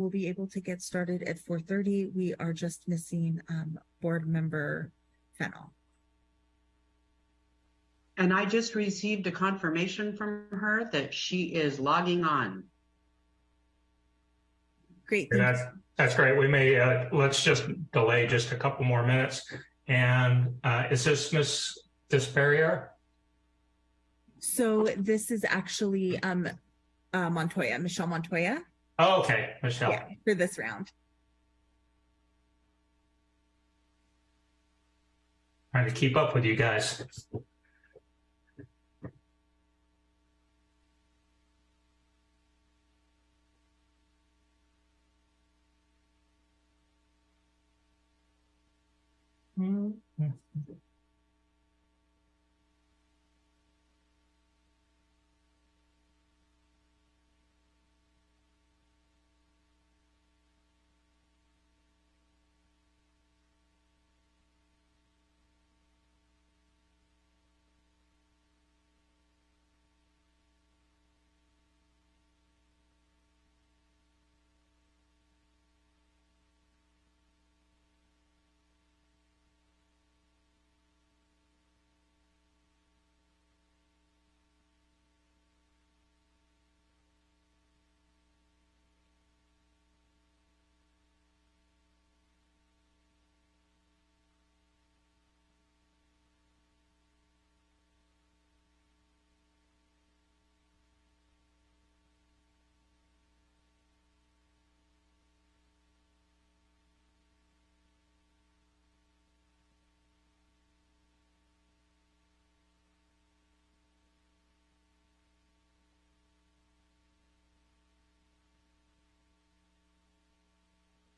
we'll be able to get started at four thirty. We are just missing um board member Fennel. And I just received a confirmation from her that she is logging on. Great. And that's, that's great. We may, uh, let's just delay just a couple more minutes. And, uh, is this Miss Desperrier? So this is actually um uh Montoya, Michelle Montoya, Oh, okay, Michelle. yeah, for this round. Trying to keep up with you guys. Hmm.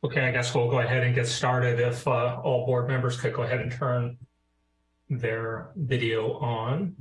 Okay, I guess we'll go ahead and get started. If uh, all board members could go ahead and turn their video on.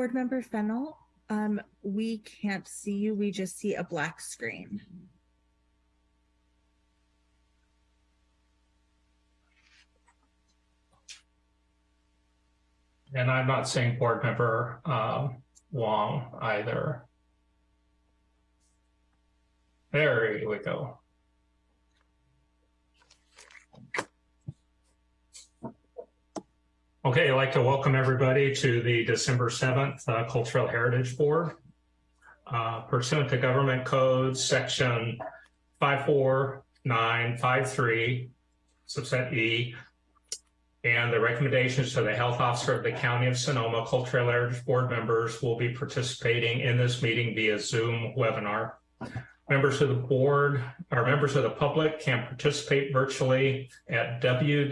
Board member Fennel, um, we can't see you. We just see a black screen. And I'm not seeing board member um, Wong either. There we go. Okay, I'd like to welcome everybody to the December 7th uh, Cultural Heritage Board. Uh, pursuant to Government Code Section 54953, subset E, and the recommendations to the health officer of the County of Sonoma, Cultural Heritage Board members will be participating in this meeting via Zoom webinar. Members of the board or members of the public can participate virtually at www.zoomus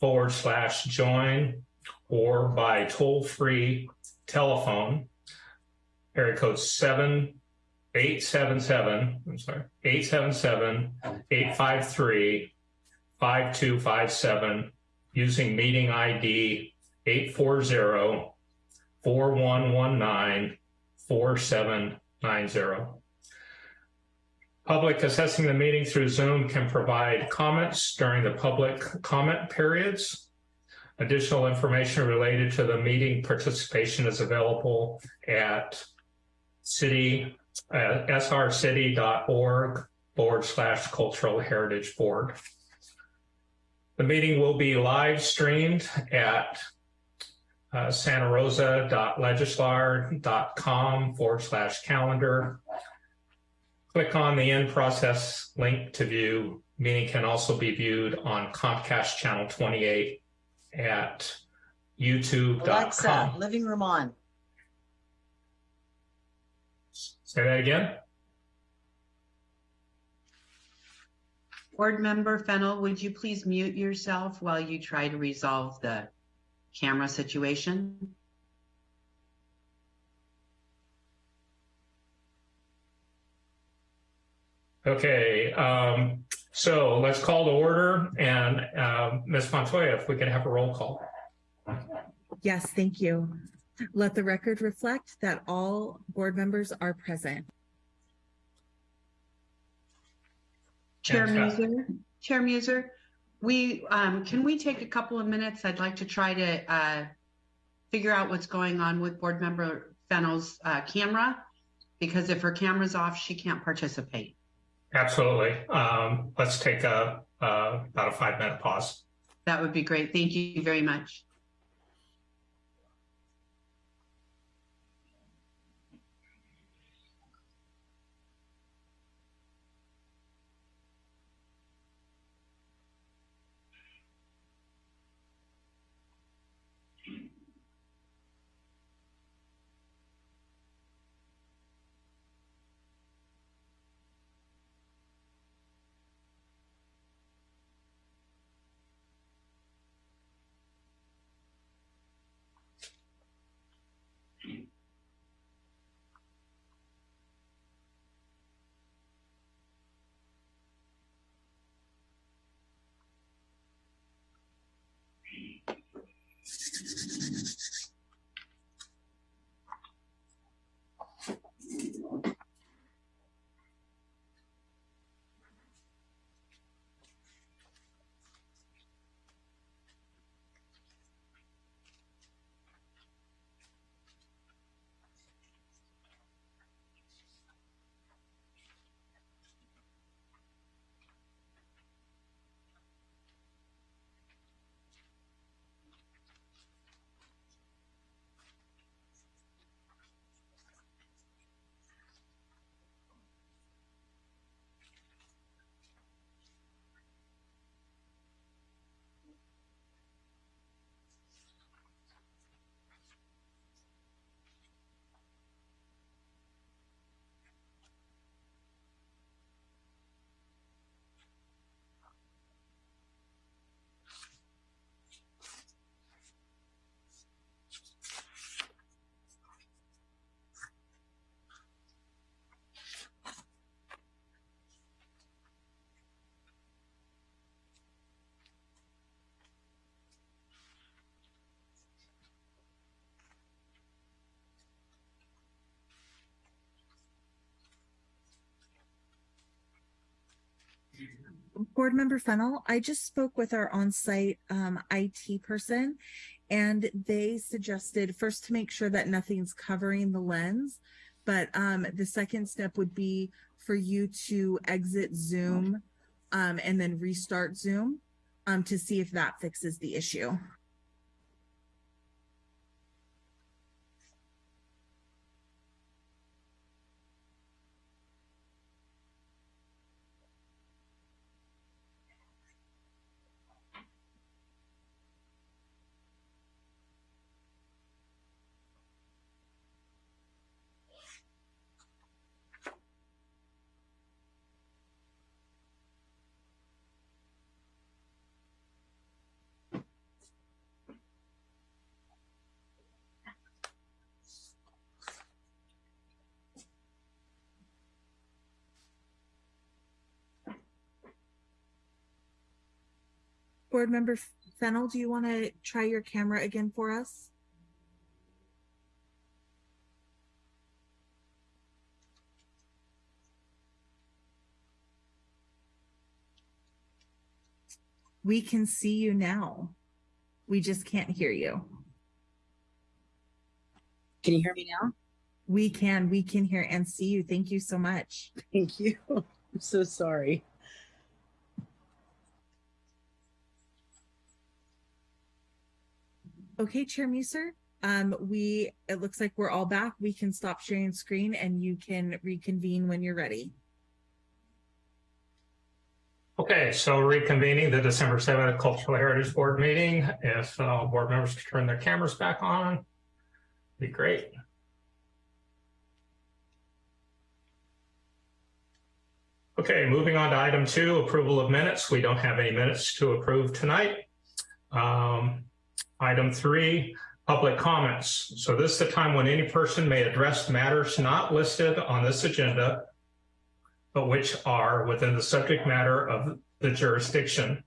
forward slash join or by toll free telephone. Area code 7877 I'm sorry 877 853 5257 using meeting ID 840 4119 4790. Public assessing the meeting through Zoom can provide comments during the public comment periods. Additional information related to the meeting participation is available at city, uh, srcity.org forward slash cultural heritage board. The meeting will be live streamed at uh, santarosa.legistar.com forward slash calendar. Click on the in process link to view. Meeting can also be viewed on Comcast channel 28 at Alexa, youtube.com. living room on. Say that again. Board member Fennel, would you please mute yourself while you try to resolve the camera situation. Okay, um, so let's call to order and um, Ms. Montoya, if we could have a roll call. Yes, thank you. Let the record reflect that all board members are present. Chair Fantastic. Muser, Chair Muser, we, um, can we take a couple of minutes? I'd like to try to, uh, figure out what's going on with Board Member Fennel's, uh, camera. Because if her camera's off, she can't participate. Absolutely. Um, let's take a, uh, about a five minute pause. That would be great. Thank you very much. Board Member Fennel, I just spoke with our on-site um, IT person and they suggested first to make sure that nothing's covering the lens. But um, the second step would be for you to exit Zoom um, and then restart Zoom um, to see if that fixes the issue. Board Member Fennel, do you want to try your camera again for us? We can see you now. We just can't hear you. Can you hear me now? We can, we can hear and see you. Thank you so much. Thank you. I'm so sorry. Okay, Chair Muser, um, we, it looks like we're all back. We can stop sharing screen and you can reconvene when you're ready. Okay, so reconvening the December 7th Cultural Heritage Board meeting. If uh, board members could turn their cameras back on, be great. Okay, moving on to item two, approval of minutes. We don't have any minutes to approve tonight. Um, Item three, public comments. So this is the time when any person may address matters not listed on this agenda, but which are within the subject matter of the jurisdiction.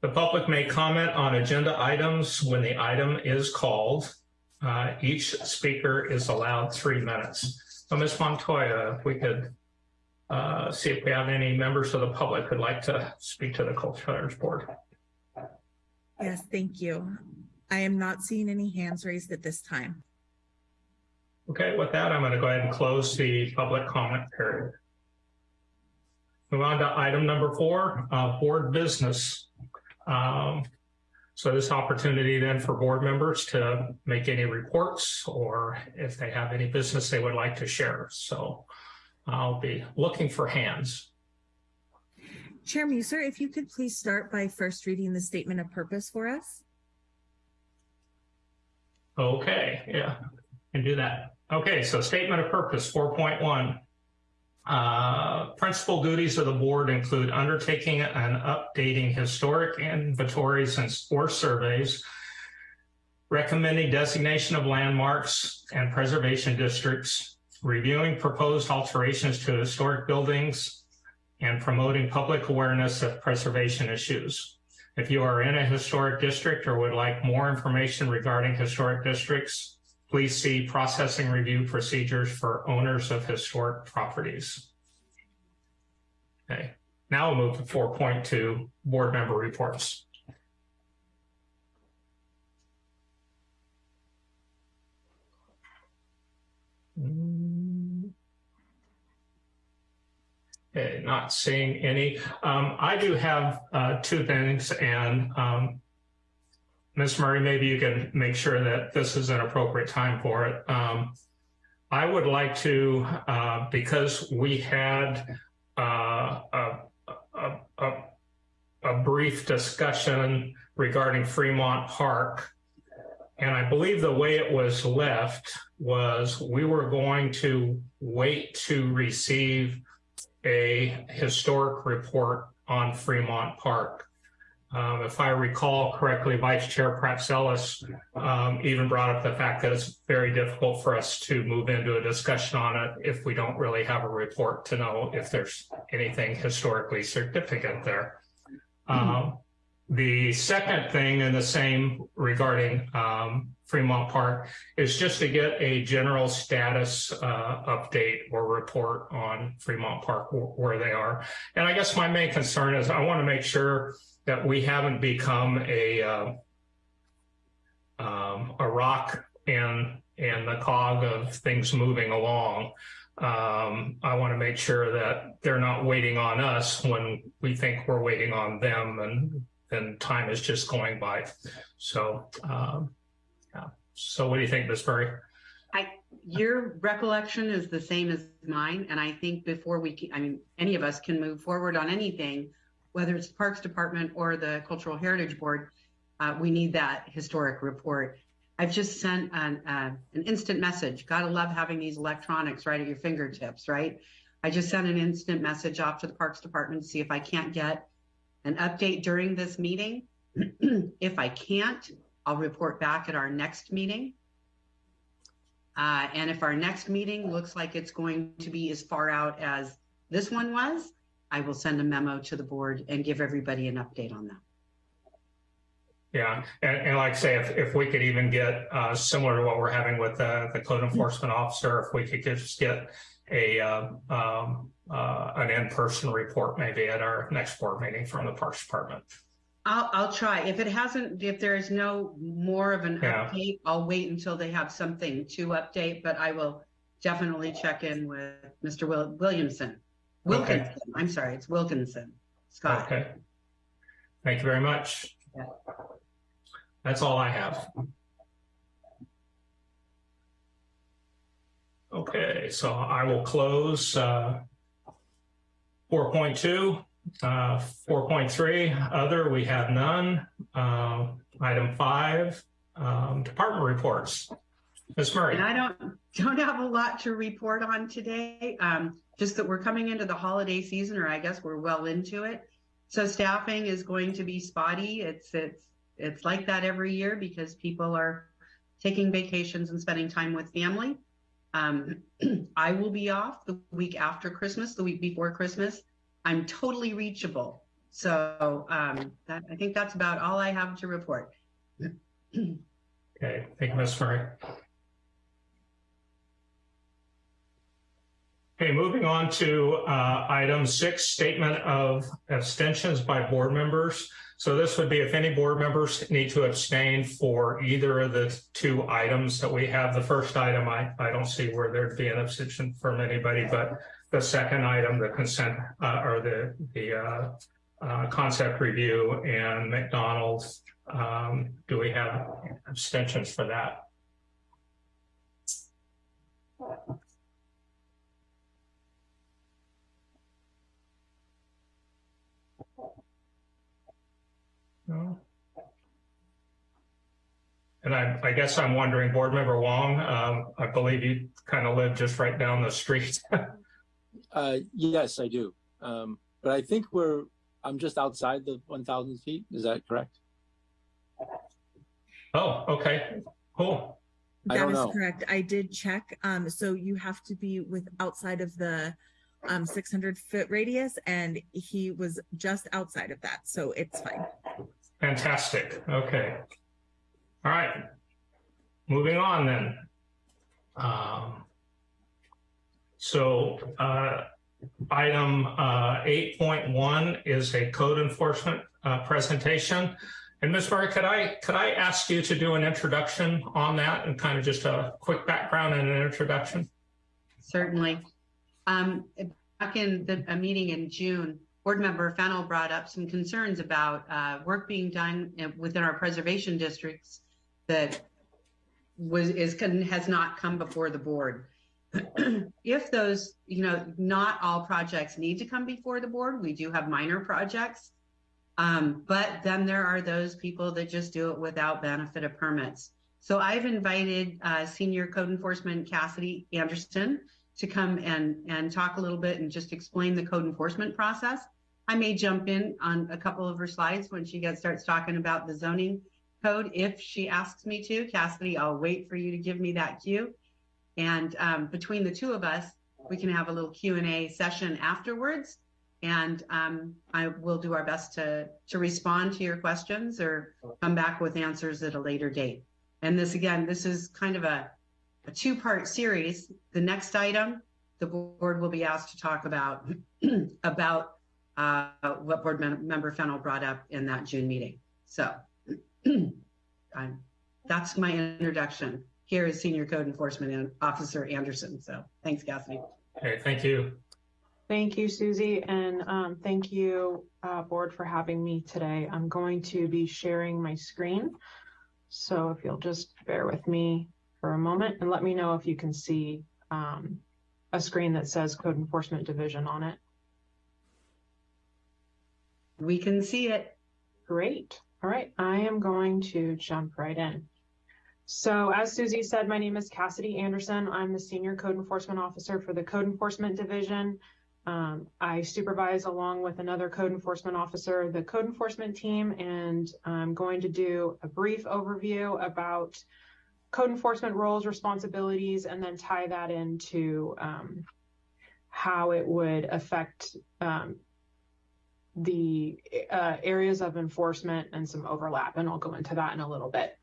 The public may comment on agenda items when the item is called. Uh, Each speaker is allowed three minutes. So Ms. Montoya, if we could uh, see if we have any members of the public who'd like to speak to the Culture Heritage Board. Yes, thank you. I am not seeing any hands raised at this time. Okay, with that, I'm going to go ahead and close the public comment period. Move on to item number four, uh, board business. Um, so this opportunity then for board members to make any reports or if they have any business they would like to share. So I'll be looking for hands. Chair Muser, if you could please start by first reading the statement of purpose for us. Okay, yeah, can do that. Okay, so statement of purpose 4.1. Uh, principal duties of the board include undertaking and updating historic inventories and or surveys, recommending designation of landmarks and preservation districts, reviewing proposed alterations to historic buildings, and promoting public awareness of preservation issues. If you are in a historic district or would like more information regarding historic districts, please see processing review procedures for owners of historic properties. Okay, now we'll move to 4.2 board member reports. Okay, not seeing any. Um, I do have uh, two things, and um, Ms. Murray, maybe you can make sure that this is an appropriate time for it. Um, I would like to, uh, because we had uh, a, a, a, a brief discussion regarding Fremont Park, and I believe the way it was left was we were going to wait to receive a historic report on Fremont Park. Um, if I recall correctly, Vice Chair Pratzelis um, even brought up the fact that it's very difficult for us to move into a discussion on it if we don't really have a report to know if there's anything historically significant there. Um, the second thing and the same regarding um, Fremont Park is just to get a general status uh, update or report on Fremont Park where they are. And I guess my main concern is I want to make sure that we haven't become a uh, um, a rock in in the cog of things moving along. Um, I want to make sure that they're not waiting on us when we think we're waiting on them, and then time is just going by. So, um, yeah. So, what do you think, Ms. Murray? I, your recollection is the same as mine, and I think before we, can, I mean, any of us can move forward on anything, whether it's the Parks Department or the Cultural Heritage Board, uh, we need that historic report. I've just sent an, uh, an instant message. Gotta love having these electronics right at your fingertips, right? I just sent an instant message off to the Parks Department to see if I can't get an update during this meeting. if I can't, I'll report back at our next meeting. Uh, and if our next meeting looks like it's going to be as far out as this one was, I will send a memo to the board and give everybody an update on that. Yeah, and, and like I say, if, if we could even get uh, similar to what we're having with uh, the code enforcement officer, if we could just get a uh, um, uh, an in-person report maybe at our next board meeting from the Parks Department. I'll, I'll try. If it hasn't, if there is no more of an Yeah. update, I'll wait until they have something to update, but I will definitely check in with Mr. Will, Williamson. Okay. Wilkinson, I'm sorry, it's Wilkinson. Scott. Okay. Thank you very much. Yeah. That's all I have. Okay, so I will close uh, 4.2. Uh, 4.3, other, we have none. Uh, item five, um, department reports. Ms. Murray. And I don't, don't have a lot to report on today. Um, just that we're coming into the holiday season, or I guess we're well into it. So staffing is going to be spotty. It's, it's, It's like that every year because people are taking vacations and spending time with family. Um, I will be off the week after Christmas, the week before Christmas. I'm totally reachable. So um, that, I think that's about all I have to report. Okay, thank you, Ms. Murray. Okay, moving on to uh, item six, statement of abstentions by board members. So this would be if any board members need to abstain for either of the two items that we have. The first item, I, I don't see where there'd be an abstention from anybody, but the second item, the consent uh, or the, the uh, uh, concept review and McDonald's, um, do we have abstentions for that? No. And I, I guess I'm wondering, Board Member Wong, um, I believe you kind of live just right down the street. Uh, yes, I do. Um, but I think we're, I'm just outside the 1,000 feet. Is that correct? Oh, okay, cool. I That don't is know. correct. I did check. Um, so you have to be with outside of the um 600 foot radius, and he was just outside of that, so it's fine. Fantastic. Okay. All right. Moving on then. Um, so uh, item uh, 8.1 is a code enforcement uh, presentation. And Ms. Murray, could I could I ask you to do an introduction on that and kind of just a quick background and an introduction? Certainly. Um, back in the, a meeting in June, board member Fennel brought up some concerns about uh, work being done within our preservation districts that was is has not come before the board. if those, you know, not all projects need to come before the board. We do have minor projects. Um, but then there are those people that just do it without benefit of permits. So I've invited uh, Senior Code Enforcement Cassidy Anderson to come and, and talk a little bit and just explain the code enforcement process. I may jump in on a couple of her slides when she gets starts talking about the zoning code if she asks me to. Cassidy, I'll wait for you to give me that cue. And um, between the two of us, we can have a little Q&A session afterwards. And um, I will do our best to, to respond to your questions or come back with answers at a later date. And this, again, this is kind of a, a two-part series. The next item, the board will be asked to talk about, about uh, what board mem- member Fennel brought up in that June meeting. So I'm- that's my introduction. Here is Senior Code Enforcement Officer Anderson. So thanks, Cassidy. Okay, thank you. Thank you, Susie, and um, thank you, uh, board, for having me today. I'm going to be sharing my screen. So if you'll just bear with me for a moment and let me know if you can see um, a screen that says Code Enforcement Division on it. We can see it. Great. All right, I am going to jump right in. So as Susie said, my name is Cassidy Anderson. I'm the Senior Code Enforcement Officer for the Code Enforcement Division. Um, I supervise along with another code enforcement officer, the code enforcement team, and I'm going to do a brief overview about code enforcement roles, responsibilities, and then tie that into um, how it would affect um, the uh, areas of enforcement and some overlap, and I'll go into that in a little bit.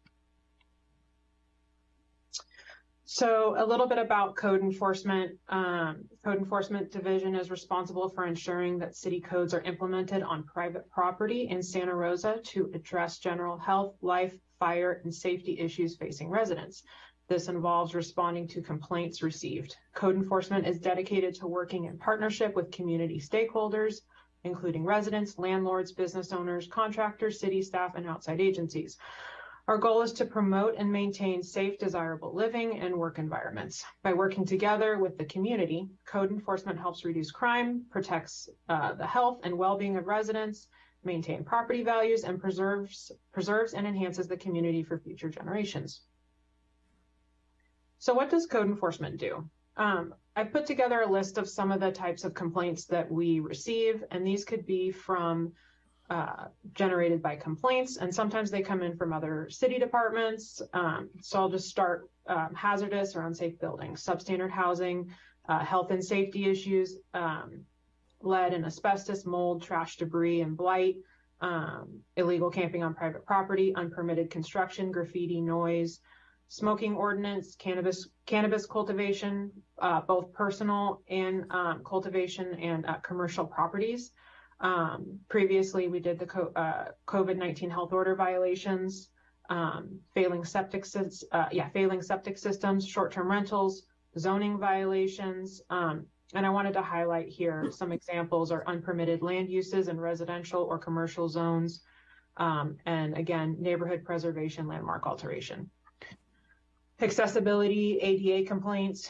So a little bit about code enforcement. Um, code enforcement division is responsible for ensuring that city codes are implemented on private property in Santa Rosa to address general health, life, fire, and safety issues facing residents. This involves responding to complaints received. Code enforcement is dedicated to working in partnership with community stakeholders, including residents, landlords, business owners, contractors, city staff, and outside agencies. Our goal is to promote and maintain safe, desirable living and work environments. By working together with the community, code enforcement helps reduce crime, protects uh, the health and well-being of residents, maintain property values, and preserves, preserves and enhances the community for future generations. So what does code enforcement do? Um, I put together a list of some of the types of complaints that we receive, and these could be from uh, generated by complaints, and sometimes they come in from other city departments. Um, so I'll just start um, hazardous or unsafe buildings, substandard housing, uh, health and safety issues, um, lead and asbestos, mold, trash, debris, and blight, um, illegal camping on private property, unpermitted construction, graffiti, noise, smoking ordinance, cannabis cannabis cultivation, uh, both personal and um, cultivation and uh, commercial properties. Um, previously, we did the co- uh, COVID nineteen health order violations, um, failing septic sys- uh, yeah failing septic systems, short term rentals, zoning violations. And I wanted to highlight here some examples are unpermitted land uses in residential or commercial zones. Um, and again, neighborhood preservation, landmark alteration accessibility, ADA complaints,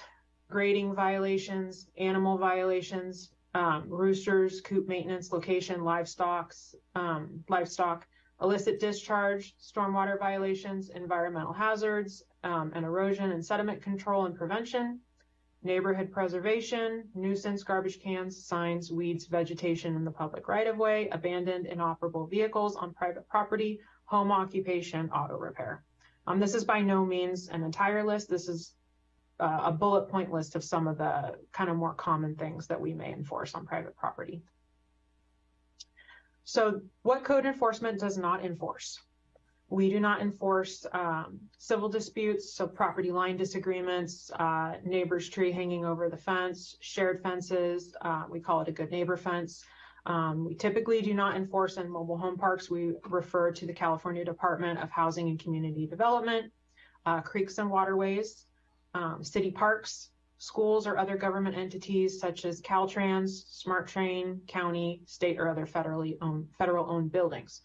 grading violations, animal violations, um, roosters, coop maintenance, location, livestock, um, livestock, illicit discharge, stormwater violations, environmental hazards, um, and erosion and sediment control and prevention, neighborhood preservation, nuisance, garbage cans, signs, weeds, vegetation in the public right of way, abandoned inoperable vehicles on private property, home occupation, auto repair. Um, this is by no means an entire list. This is uh, a bullet point list of some of the kind of more common things that we may enforce on private property. So what code enforcement does not enforce? We do not enforce um, civil disputes, so property line disagreements, uh, neighbor's tree hanging over the fence, shared fences, uh, we call it a good neighbor fence. Um, we typically do not enforce in mobile home parks. We refer to the California Department of Housing and Community Development, uh, creeks and waterways, um, city parks, schools or other government entities such as Caltrans, Smart Train, county, state, or other federally owned, federal owned buildings,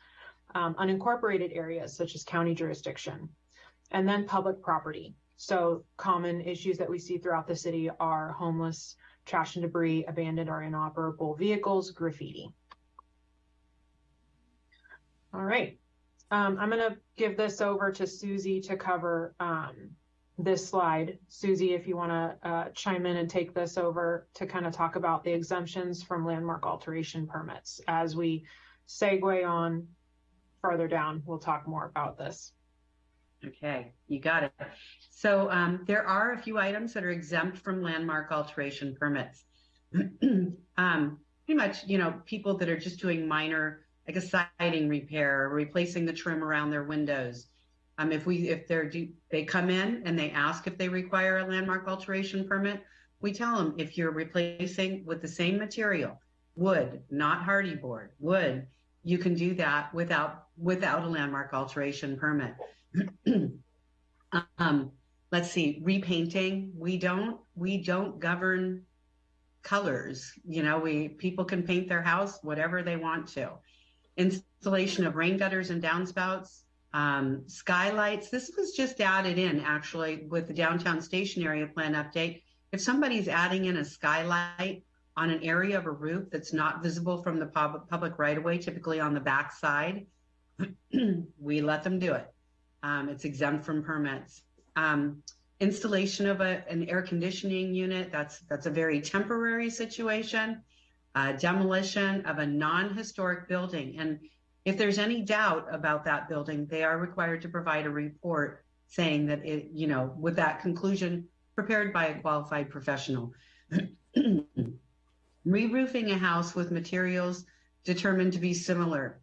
um, unincorporated areas such as county jurisdiction, and then public property. So common issues that we see throughout the city are homeless, trash and debris, abandoned or inoperable vehicles, graffiti. All right. Um, I'm going to give this over to Susie to cover um, this slide. Susie, if you want to uh, chime in and take this over to kind of talk about the exemptions from landmark alteration permits. As we segue on further down, we'll talk more about this. Okay, you got it. So um, there are a few items that are exempt from landmark alteration permits. um, pretty much, you know, people that are just doing minor, like a siding repair, or replacing the trim around their windows. Um, if we, if they're, they come in and they ask if they require a landmark alteration permit, we tell them if you're replacing with the same material, wood, not Hardie board, wood, you can do that without without a landmark alteration permit. um, let's see, repainting. We don't we don't govern colors. You know, we people can paint their house whatever they want to. Installation of rain gutters and downspouts, um, skylights. This was just added in actually with the downtown station area plan update. If somebody's adding in a skylight on an area of a roof that's not visible from the pub- public right of way, typically on the back side, we let them do it. Um, it's exempt from permits. Um, installation of a, an air conditioning unit, that's, that's a very temporary situation. Uh, demolition of a non-historic building. And if there's any doubt about that building, they are required to provide a report saying that it, you know, with that conclusion prepared by a qualified professional. Re-roofing a house with materials determined to be similar.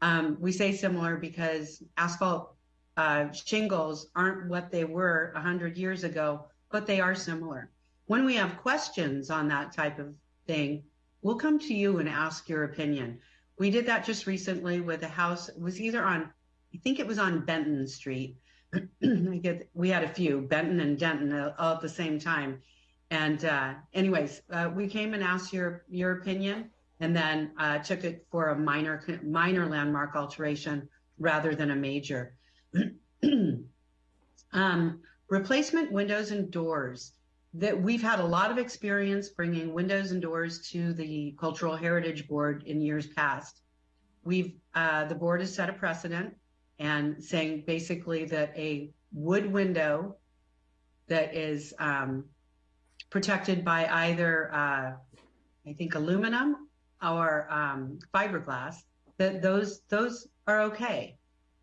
Um, we say similar because asphalt uh, shingles aren't what they were 100 years ago, but they are similar. When we have questions on that type of thing, we'll come to you and ask your opinion. We did that just recently with a house. It was either on, I think it was on Benton Street. we had a few, Benton and Denton, uh, all at the same time. And uh, anyways, uh, we came and asked your your opinion, and then uh, took it for a minor minor landmark alteration rather than a major. um, replacement windows and doors. That we've had a lot of experience bringing windows and doors to the Cultural Heritage Board in years past. We've uh, the board has set a precedent and saying basically that a wood window that is um, protected by either, uh, I think, aluminum or um, fiberglass that those those are okay.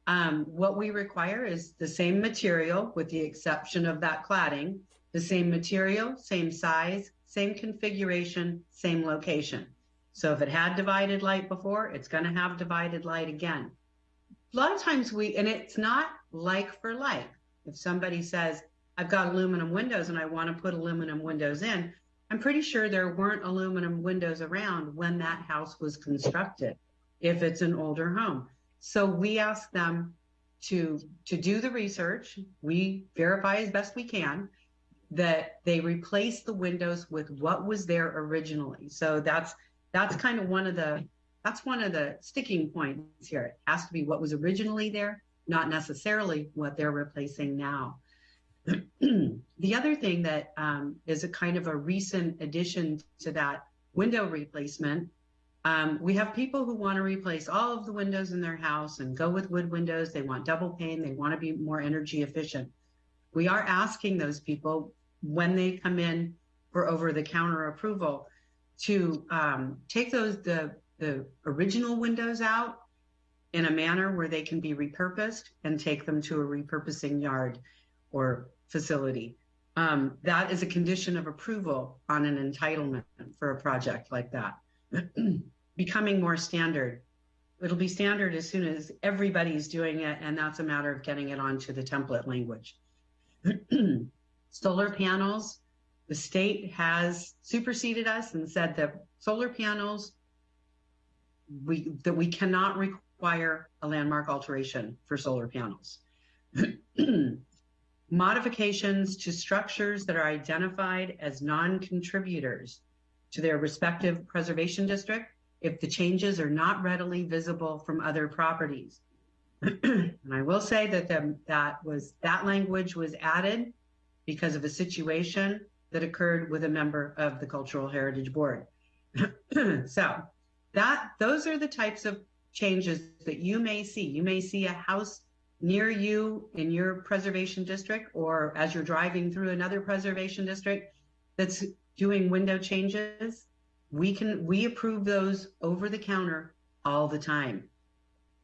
Um, what we require is the same material with the exception of that cladding, the same material, same size, same configuration, same location. So if it had divided light before, it's going to have divided light again. A lot of times we, and it's not like for like. If somebody says, I've got aluminum windows and I want to put aluminum windows in, I'm pretty sure there weren't aluminum windows around when that house was constructed, if it's an older home. So we ask them to, to do the research. We verify as best we can that they replace the windows with what was there originally. So that's, that's kind of one of the, that's one of the sticking points here. It has to be what was originally there, not necessarily what they're replacing now. the other thing that um, is a kind of a recent addition to that window replacement, um, we have people who want to replace all of the windows in their house and go with wood windows. They want double pane. They want to be more energy efficient. We are asking those people when they come in for over the counter approval to um, take those the the original windows out in a manner where they can be repurposed and take them to a repurposing yard or facility. Um, that is a condition of approval on an entitlement for a project like that. Becoming more standard. It'll be standard as soon as everybody's doing it, and that's a matter of getting it onto the template language. solar panels, the state has superseded us and said that solar panels, we that we cannot require a landmark alteration for solar panels. Modifications to structures that are identified as non-contributors to their respective preservation district if the changes are not readily visible from other properties. and I will say that the, that was that language was added because of a situation that occurred with a member of the Cultural Heritage Board. so that those are the types of changes that you may see. You may see a house near you in your preservation district or as you're driving through another preservation district that's doing window changes. We can we approve those over the counter all the time.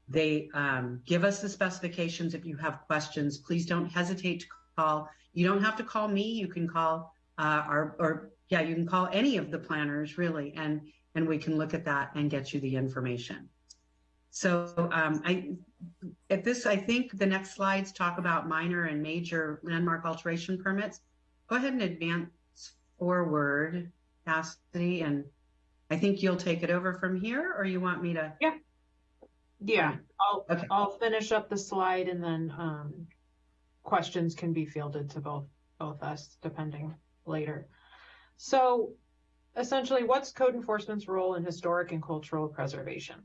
They um, give us the specifications. If you have questions, please don't hesitate to call you don't have to call me. You can call uh, our, or yeah, you can call any of the planners really, and and we can look at that and get you the information. So um, I, at this, I think the next slides talk about minor and major landmark alteration permits. Go ahead and advance forward, Cassidy, and I think you'll take it over from here, or you want me to? Yeah. Yeah, I'll, Okay. I'll finish up the slide and then, um, questions can be fielded to both, both us depending later. So essentially, what's code enforcement's role in historic and cultural preservation?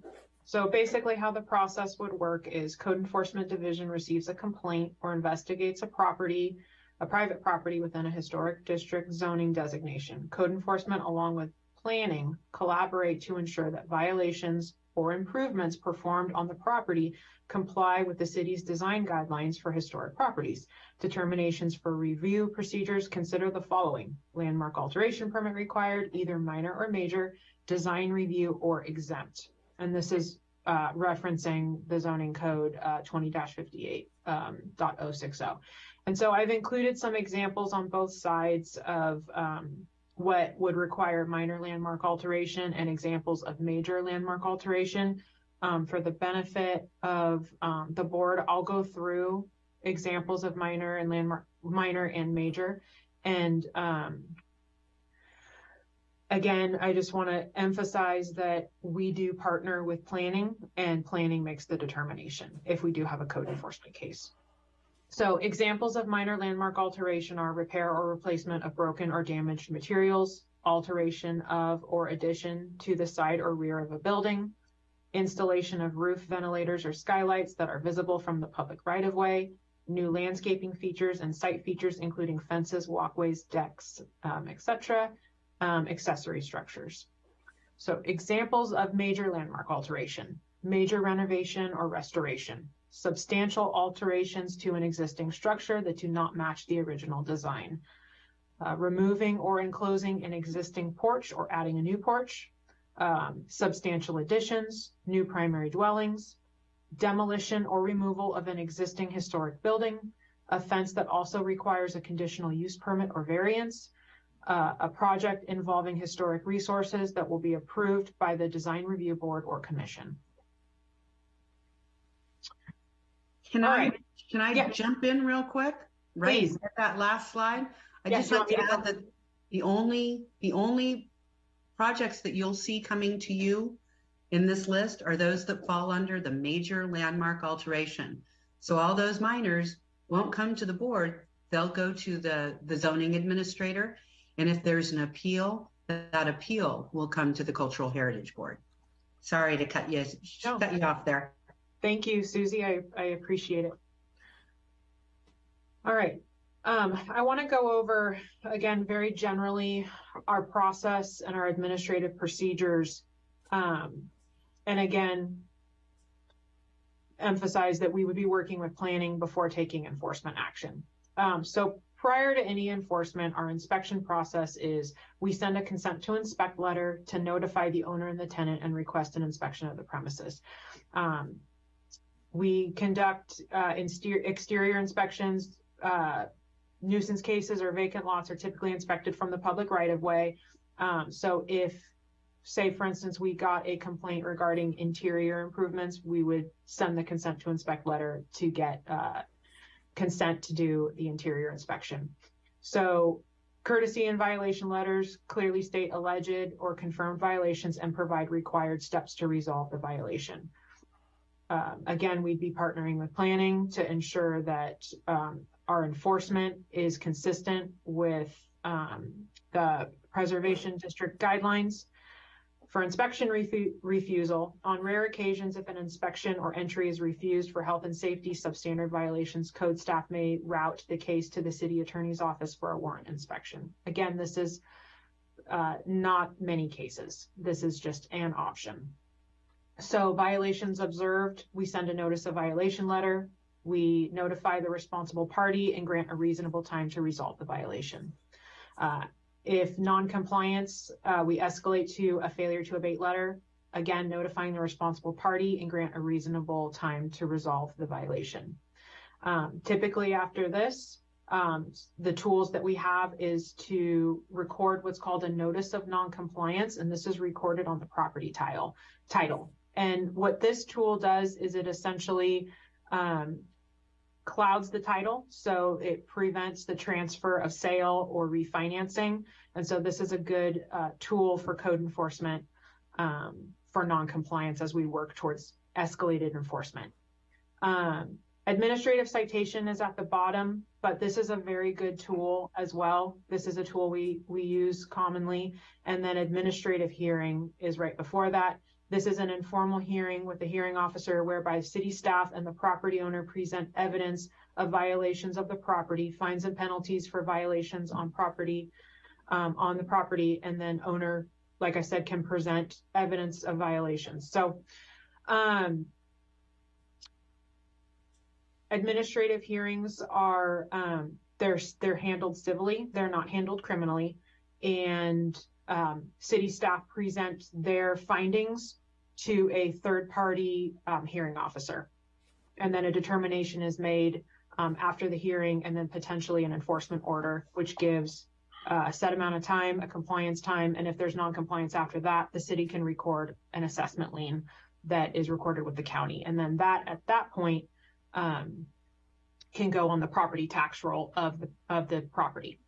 So basically how the process would work is code enforcement division receives a complaint or investigates a property, a private property within a historic district zoning designation. Code enforcement along with planning collaborate to ensure that violations or improvements performed on the property comply with the city's design guidelines for historic properties. Determinations for review procedures consider the following. Landmark alteration permit required, either minor or major, design review or exempt. And this is uh, referencing the zoning code uh, 20-58 um, And so I've included some examples on both sides of um, what would require minor landmark alteration and examples of major landmark alteration. Um, for the benefit of um, the board, I'll go through examples of minor and landmark, minor and major. And um, again, I just want to emphasize that we do partner with planning and planning makes the determination if we do have a code enforcement case. So examples of minor landmark alteration are repair or replacement of broken or damaged materials, alteration of or addition to the side or rear of a building, installation of roof ventilators or skylights that are visible from the public right of way, new landscaping features and site features, including fences, walkways, decks, um, etc., um, accessory structures. So examples of major landmark alteration, major renovation or restoration, substantial alterations to an existing structure that do not match the original design, uh, removing or enclosing an existing porch or adding a new porch, um, substantial additions, new primary dwellings, demolition or removal of an existing historic building, a fence that also requires a conditional use permit or variance, uh, a project involving historic resources that will be approved by the design review board or commission. Can All I, right. can I Yeah. jump in real quick? Right, Please. at that last slide? I Yes, just want to to add that the only, the only projects that you'll see coming to you in this list are those that fall under the major landmark alteration. So all those minors won't come to the board, they'll go to the, the zoning administrator. And if there's an appeal, that appeal will come to the Cultural Heritage Board. Sorry to cut you, No. cut you off there. Thank you, Susie. I, I appreciate it. All right. Um, I want to go over again, very generally, our process and our administrative procedures. Um, and again, emphasize that we would be working with planning before taking enforcement action. Um, so prior to any enforcement, our inspection process is we send a consent to inspect letter to notify the owner and the tenant and request an inspection of the premises. Um, we conduct uh, exterior inspections. Uh, nuisance cases or vacant lots are typically inspected from the public right of way. Um, so if, say, for instance, we got a complaint regarding interior improvements, we would send the consent to inspect letter to get uh, consent to do the interior inspection. So courtesy and violation letters clearly state alleged or confirmed violations and provide required steps to resolve the violation. Um, again, we'd be partnering with planning to ensure that um, our enforcement is consistent with um, the preservation district guidelines. For inspection refu- refusal, on rare occasions, if an inspection or entry is refused for health and safety substandard violations, code staff may route the case to the city attorney's office for a warrant inspection. Again, this is uh, not many cases. This is just an option. So violations observed, we send a notice of violation letter. We notify the responsible party and grant a reasonable time to resolve the violation. Uh, if non-compliance, uh, we escalate to a failure to abate letter. Again, notifying the responsible party and grant a reasonable time to resolve the violation. Um, typically after this, um, the tools that we have is to record what's called a notice of non-compliance, and this is recorded on the property tile title. And what this tool does is it essentially um, clouds the title, so it prevents the transfer of sale or refinancing. And so this is a good uh, tool for code enforcement um, for non-compliance as we work towards escalated enforcement. Um, administrative citation is at the bottom, but this is a very good tool as well. This is a tool we we use commonly, and then administrative hearing is right before that. This is an informal hearing with the hearing officer whereby city staff and the property owner present evidence of violations of the property, fines and penalties for violations on property, um, on the property, and then owner, like I said, can present evidence of violations. So, um, administrative hearings are, um, they're, they're handled civilly. They're not handled criminally. And um, city staff present their findings to a third party um, hearing officer. And then a determination is made um, after the hearing and then potentially an enforcement order, which gives uh, a set amount of time, a compliance time. And if there's non-compliance after that, the city can record an assessment lien that is recorded with the county. And then that, at that point, um, can go on the property tax roll of the, of the property.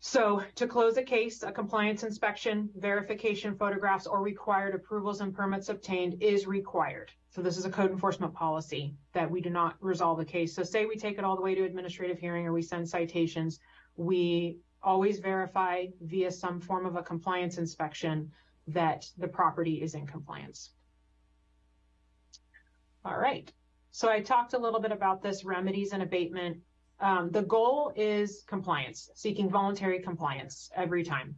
So to close a case, a compliance inspection, verification photographs, or required approvals and permits obtained is required. So this is a code enforcement policy that we do not resolve a case. So say we take it all the way to administrative hearing or we send citations, we always verify via some form of a compliance inspection that the property is in compliance. All right. So I talked a little bit about this remedies and abatement um, the goal is compliance, seeking voluntary compliance every time.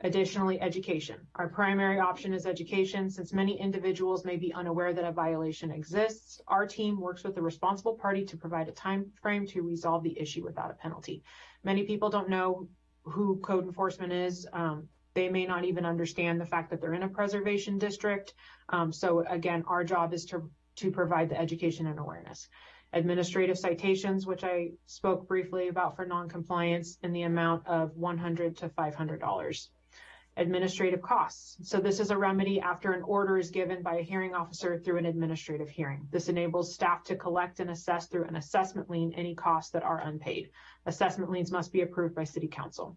Additionally, education. Our primary option is education. Since many individuals may be unaware that a violation exists, our team works with the responsible party to provide a time frame to resolve the issue without a penalty. Many people don't know who code enforcement is. Um, they may not even understand the fact that they're in a preservation district. Um, so again, our job is to, to provide the education and awareness. Administrative citations, which I spoke briefly about for noncompliance in the amount of 100 to five hundred dollars. Administrative costs. So this is a remedy after an order is given by a hearing officer through an administrative hearing. This enables staff to collect and assess through an assessment lien any costs that are unpaid. Assessment liens must be approved by city council.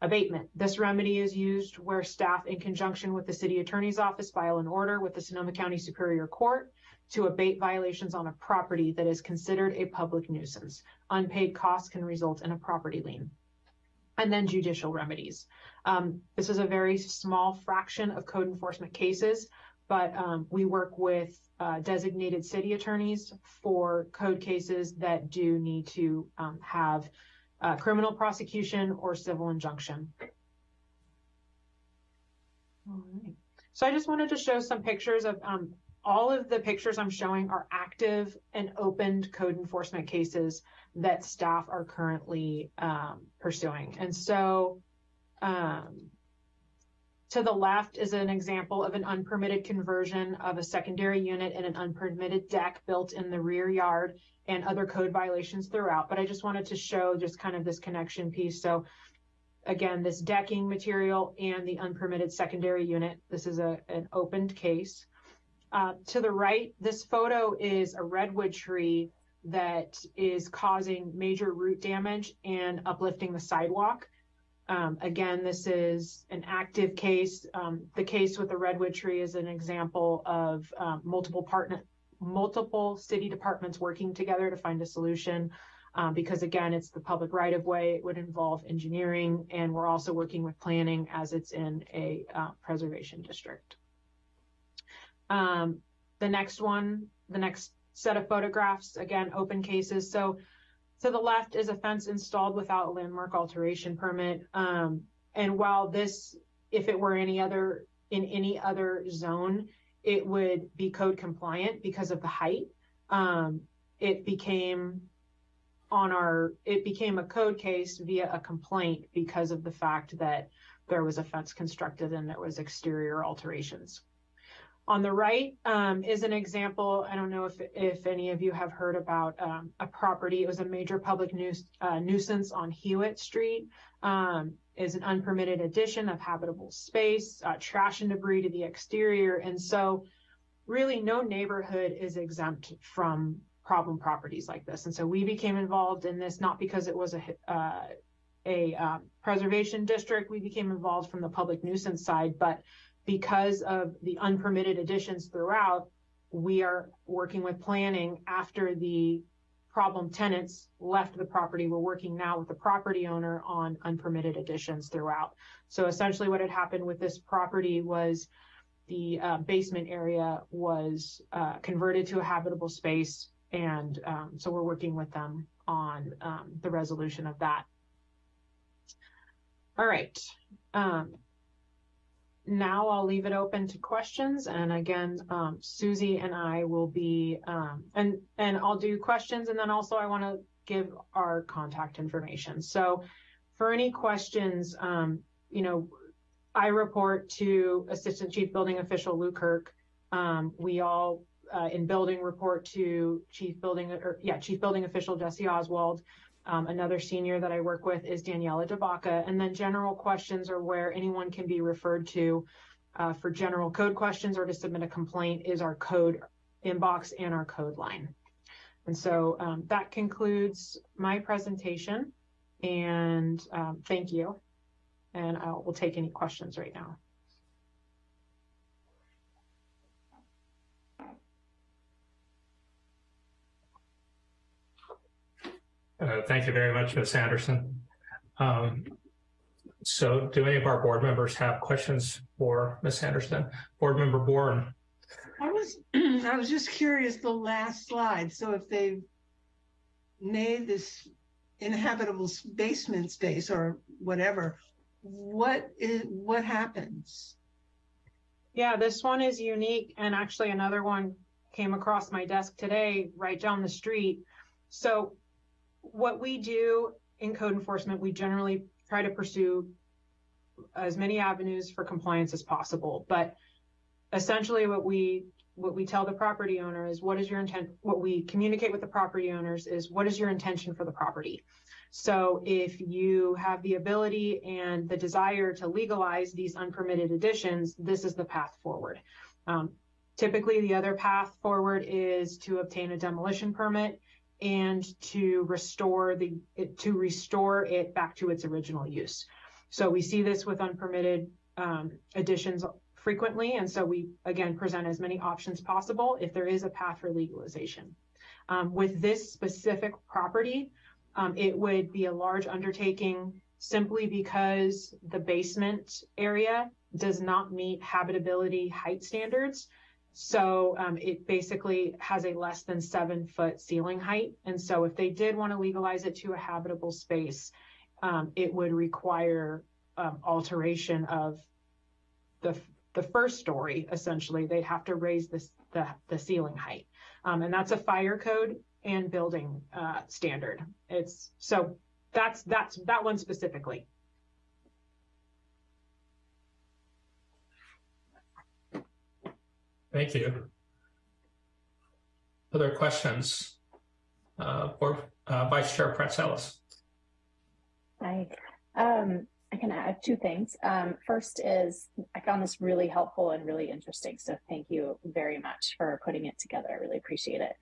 Abatement. This remedy is used where staff in conjunction with the city attorney's office file an order with the Sonoma County Superior Court to abate violations on a property that is considered a public nuisance. Unpaid costs can result in a property lien. And then judicial remedies. Um, this is a very small fraction of code enforcement cases, but um, we work with uh, designated city attorneys for code cases that do need to um, have uh, criminal prosecution or civil injunction. All right. So I just wanted to show some pictures of um, all of the pictures I'm showing are active and opened code enforcement cases that staff are currently um, pursuing. And so um, to the left is an example of an unpermitted conversion of a secondary unit and an unpermitted deck built in the rear yard and other code violations throughout. But I just wanted to show just kind of this connection piece. So again, this decking material and the unpermitted secondary unit. This is a, an opened case. Uh, to the right, this photo is a redwood tree that is causing major root damage and uplifting the sidewalk. Um, again, this is an active case. Um, the case with the redwood tree is an example of um, multiple partner, multiple city departments working together to find a solution. Um, because again, it's the public right of way. It would involve engineering, and we're also working with planning as it's in a uh, preservation district. Um, the next one, the next set of photographs, again, open cases. So to the left is a fence installed without landmark alteration permit. Um, and while this, if it were any other, in any other zone, it would be code compliant because of the height. Um, it became on our, it became a code case via a complaint because of the fact that there was a fence constructed and there was exterior alterations. On the right um, is an example. I don't know if if any of you have heard about um, a property. It was a major public nuis- uh, nuisance on Hewitt Street. Um, is an unpermitted addition of habitable space, uh, trash and debris to the exterior, and so really no neighborhood is exempt from problem properties like this. And so we became involved in this not because it was a uh, a um, preservation district. We became involved from the public nuisance side, but because of the unpermitted additions throughout, we are working with planning after the problem tenants left the property. We're working now with the property owner on unpermitted additions throughout. So essentially what had happened with this property was the uh, basement area was uh, converted to a habitable space. And um, so we're working with them on um, the resolution of that. All right. Um, now I'll leave it open to questions. And again, um, Susie and I will be, um, and, and I'll do questions. And then also I want to give our contact information. So for any questions, um, you know, I report to Assistant Chief Building Official Lou Kirk. Um, we all uh, in building report to Chief Building, or yeah, Chief Building Official Jesse Oswald. Um, another senior that I work with is Daniela Debaca. And then general questions are where anyone can be referred to uh, for general code questions or to submit a complaint is our code inbox and our code line. And so um, that concludes my presentation. And um, thank you. And I will take any questions right now. Uh, thank you very much, Ms. Anderson. Um, so do any of our board members have questions for Ms. Anderson? Board member Bourne. I was, I was just curious, the last slide. So if they've made this inhabitable basement space or whatever, what is, what happens? Yeah, this one is unique. And actually another one came across my desk today, right down the street. So what we do in code enforcement, we generally try to pursue as many avenues for compliance as possible. But essentially what we what we tell the property owner is what is your intent what we communicate with the property owners is what is your intention for the property? So if you have the ability and the desire to legalize these unpermitted additions this is the path forward. Um, typically the other path forward is to obtain a demolition permit and to restore the it, to restore it back to its original use so we see this with unpermitted um, additions frequently. And so we, again, present as many options possible if there is a path for legalization. Um, with this specific property, um, it would be a large undertaking simply because the basement area does not meet habitability height standards. So um, it basically has a less than seven foot ceiling height. And so if they did want to legalize it to a habitable space, um, it would require um, alteration of the the first story, essentially, they'd have to raise this, the, the ceiling height. Um, and that's a fire code and building uh, standard. It's so that's that's that one specifically. Thank you. Other questions? Uh, Board uh, Vice Chair Ellis. Hi. Um, I can add two things. Um, first is I found this really helpful and really interesting. So thank you very much for putting it together. I really appreciate it.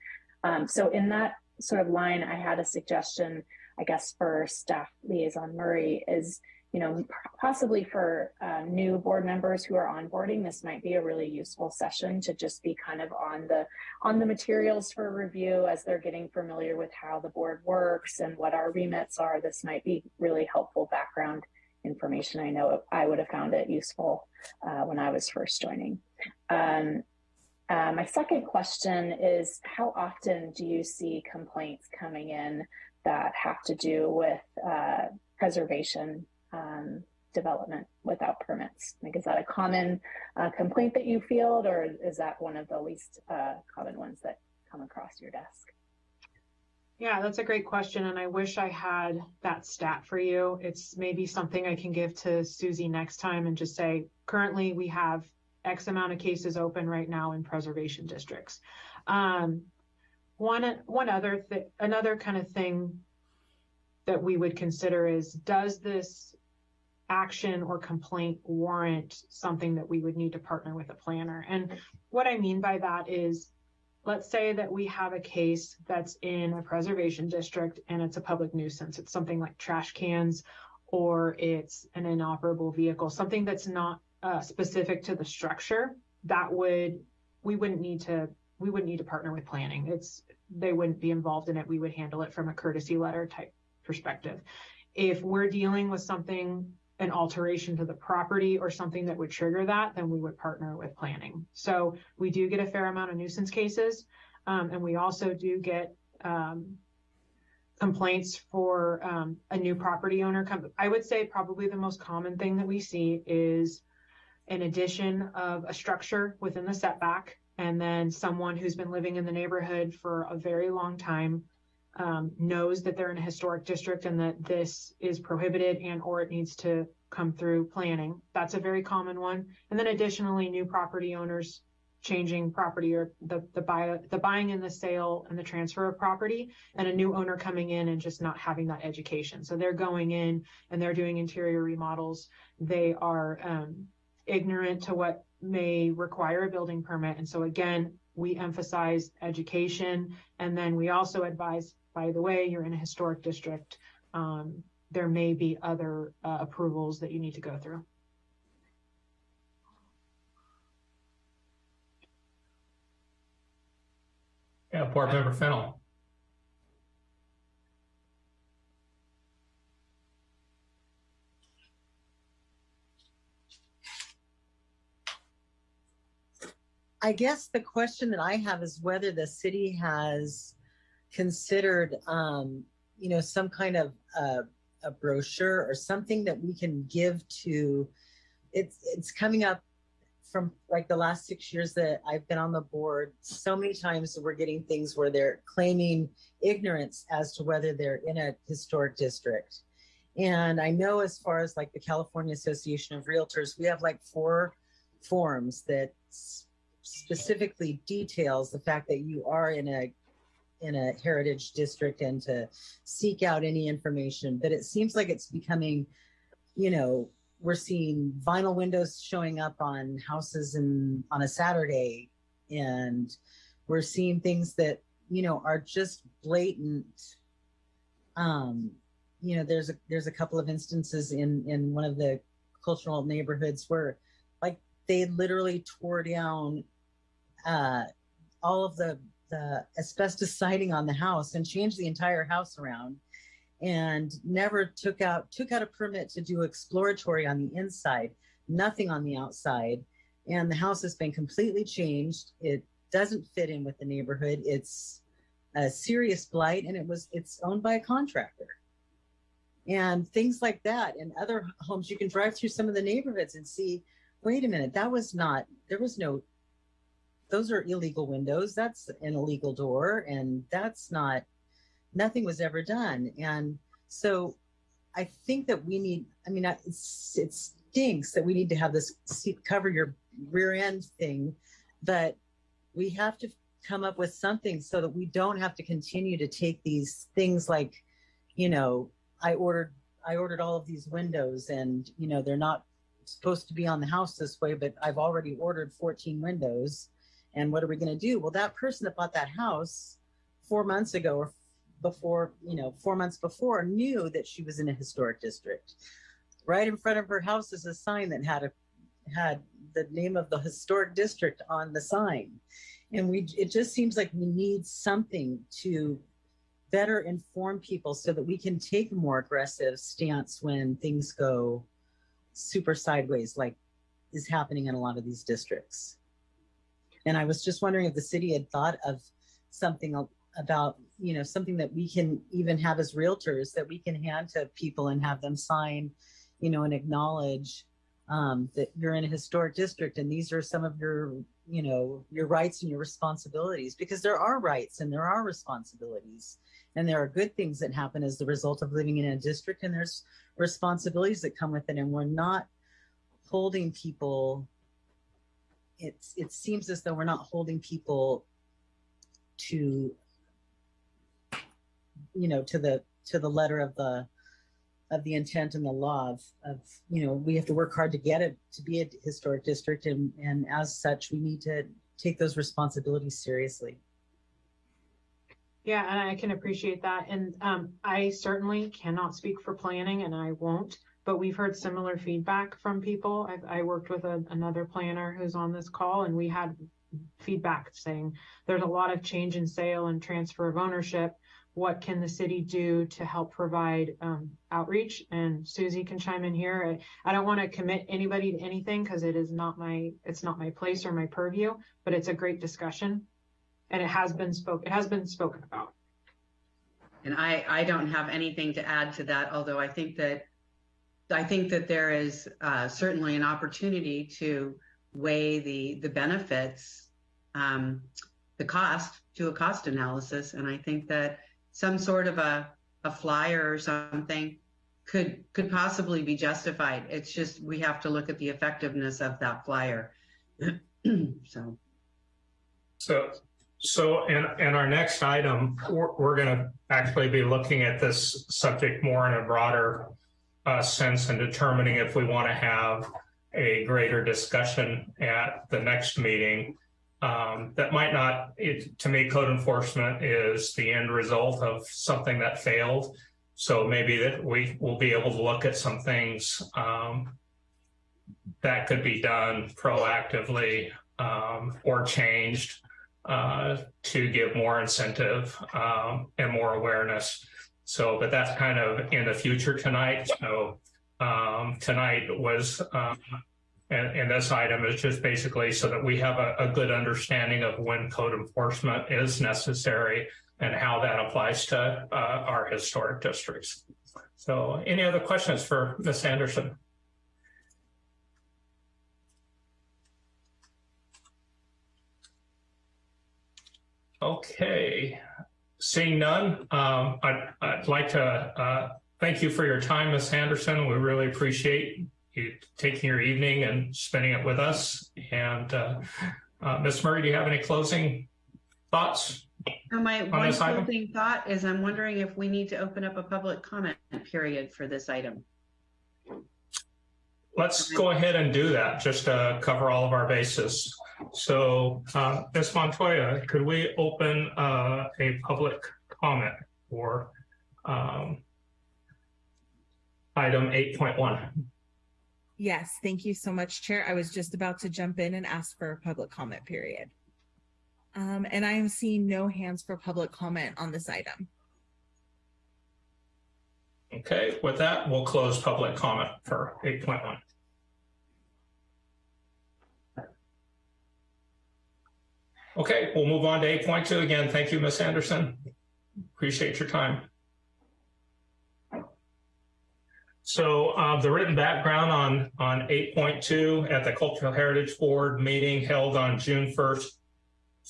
Um, so in that sort of line, I had a suggestion, I guess, for staff liaison Murray is, you know, possibly for uh, new board members who are onboarding, this might be a really useful session to just be kind of on the on the materials for review as they're getting familiar with how the board works and what our remits are. This might be really helpful background information. I know I would have found it useful uh, when I was first joining. Um, uh, my second question is how often do you see complaints coming in that have to do with uh, preservation um, development without permits? Like, is that a common uh, complaint that you field, or is that one of the least uh, common ones that come across your desk? Yeah, that's a great question. And I wish I had that stat for you. It's maybe something I can give to Susie next time and just say, currently we have X amount of cases open right now in preservation districts. Um, one, one other another kind of thing that we would consider is, does this action or complaint warrant something that we would need to partner with a planner? And what I mean by that is, let's say that we have a case that's in a preservation district and it's a public nuisance. It's something like trash cans or it's an inoperable vehicle, something that's not uh, specific to the structure that would, we wouldn't need to, we wouldn't need to partner with planning. It's, they wouldn't be involved in it. We would handle it from a courtesy letter type perspective. If we're dealing with something an alteration to the property or something that would trigger that, then we would partner with planning. So we do get a fair amount of nuisance cases. Um, and we also do get um, complaints for um, a new property owner. I would say probably the most common thing that we see is an addition of a structure within the setback and then someone who's been living in the neighborhood for a very long time um, knows that they're in a historic district and that this is prohibited and or it needs to come through planning. That's a very common one. And then additionally, new property owners changing property or the the buy the buying and the sale and the transfer of property and a new owner coming in and just not having that education. So they're going in and they're doing interior remodels. They are um, ignorant to what may require a building permit. And so again, we emphasize education and then we also advise by the way, you're in a historic district, um, there may be other uh, approvals that you need to go through. Yeah, Board Member Fennell. I guess the question that I have is whether the city has considered, um, you know, some kind of uh, a brochure or something that we can give to. It's it's coming up from like the last six years that I've been on the board. So many times we're getting things where they're claiming ignorance as to whether they're in a historic district. And I know as far as like the California Association of Realtors, we have like four forms that specifically details the fact that you are in a in a heritage district and to seek out any information. But it seems like it's becoming, you know, we're seeing vinyl windows showing up on houses and on a Saturday, and we're seeing things that you know are just blatant. Um, you know, there's a there's a couple of instances in in one of the cultural neighborhoods where, like, they literally tore down uh, all of the the asbestos siding on the house and changed the entire house around and never took out took out a permit to do exploratory on the inside nothing on the outside. And the house has been completely changed. It doesn't fit in with the neighborhood. It's a serious blight and it was it's owned by a contractor. And things like that and other homes you can drive through some of the neighborhoods and see wait a minute that was not there was no those are illegal windows. That's an illegal door and that's not nothing was ever done. And so i think that we need i mean it's, it stinks that we need to have this seat cover your rear end thing but we have to come up with something so that we don't have to continue to take these things like you know i ordered i ordered all of these windows and you know they're not supposed to be on the house this way but i've already ordered 14 windows and what are we going to do? Well that person that bought that house four months ago or before you know four months before knew that she was in a historic district. Right in front of her house is a sign that had a had the name of the historic district on the sign. And we it just seems like we need something to better inform people so that we can take a more aggressive stance when things go super sideways like is happening in a lot of these districts and I was just wondering if the city had thought of something about, you know, something that we can even have as realtors that we can hand to people and have them sign, you know, and acknowledge um, that you're in a historic district and these are some of your, you know, your rights and your responsibilities because there are rights and there are responsibilities. And there are good things that happen as the result of living in a district and there's responsibilities that come with it. And we're not holding people it's it seems as though we're not holding people to you know to the to the letter of the of the intent and the law of, of you know we have to work hard to get it to be a historic district and and as such we need to take those responsibilities seriously Yeah, and I can appreciate that. And um, I certainly cannot speak for planning and I won't, but we've heard similar feedback from people. I've, I worked with a, another planner who's on this call and we had feedback saying there's a lot of change in sale and transfer of ownership. What can the city do to help provide um, outreach? And Susie can chime in here. I, I don't want to commit anybody to anything because it is not my, it's not my place or my purview, but it's a great discussion and it has been spoke, it has been spoken about. And I, I don't have anything to add to that, although I think that, I think that there is uh, certainly an opportunity to weigh the, the benefits, um, the cost, to a cost analysis. And I think that some sort of a, a flyer or something could, could possibly be justified. It's just, we have to look at the effectiveness of that flyer. So. So, so in, in our next item, we're, we're going to actually be looking at this subject more in a broader uh, sense and determining if we want to have a greater discussion at the next meeting. Um, that might not, it, to me, code enforcement is the end result of something that failed. So maybe that we will be able to look at some things um, that could be done proactively um, or changed uh, to give more incentive um, and more awareness. So, but that's kind of in the future tonight. So um, tonight was, um, and, and this item is just basically so that we have a, a good understanding of when code enforcement is necessary and how that applies to uh, our historic districts. So any other questions for Ms. Anderson? Okay, seeing none, um, I'd, I'd like to uh, thank you for your time, Ms. Anderson. We really appreciate you taking your evening and spending it with us. And uh, uh, Ms. Murray, do you have any closing thoughts? So my On one this item? closing thought is I'm wondering if we need to open up a public comment period for this item. Let's go ahead and do that, just to cover all of our bases. So, uh, Ms. Montoya, could we open uh, a public comment for um, item 8.1? Yes, thank you so much, Chair. I was just about to jump in and ask for a public comment period. Um, and I am seeing no hands for public comment on this item. Okay, with that, we'll close public comment for 8.1. Okay, we'll move on to 8.2 again. Thank you, Ms. Anderson. Appreciate your time. So uh, the written background on, on 8.2 at the Cultural Heritage Board meeting held on June 1st,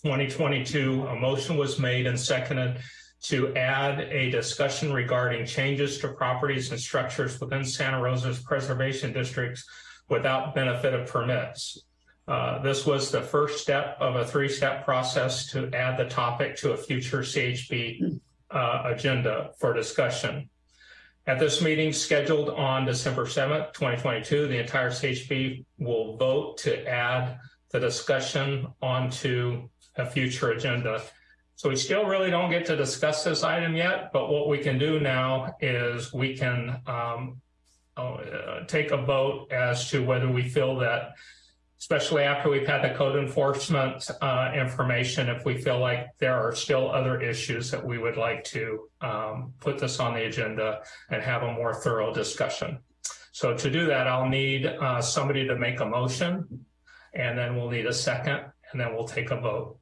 2022, a motion was made and seconded to add a discussion regarding changes to properties and structures within Santa Rosa's preservation districts without benefit of permits. Uh, this was the first step of a three-step process to add the topic to a future CHB uh, agenda for discussion. At this meeting scheduled on December 7th, 2022, the entire CHB will vote to add the discussion onto a future agenda. So we still really don't get to discuss this item yet, but what we can do now is we can um, uh, take a vote as to whether we feel that, especially after we've had the code enforcement uh, information, if we feel like there are still other issues that we would like to um, put this on the agenda and have a more thorough discussion. So to do that, I'll need uh, somebody to make a motion, and then we'll need a second, and then we'll take a vote.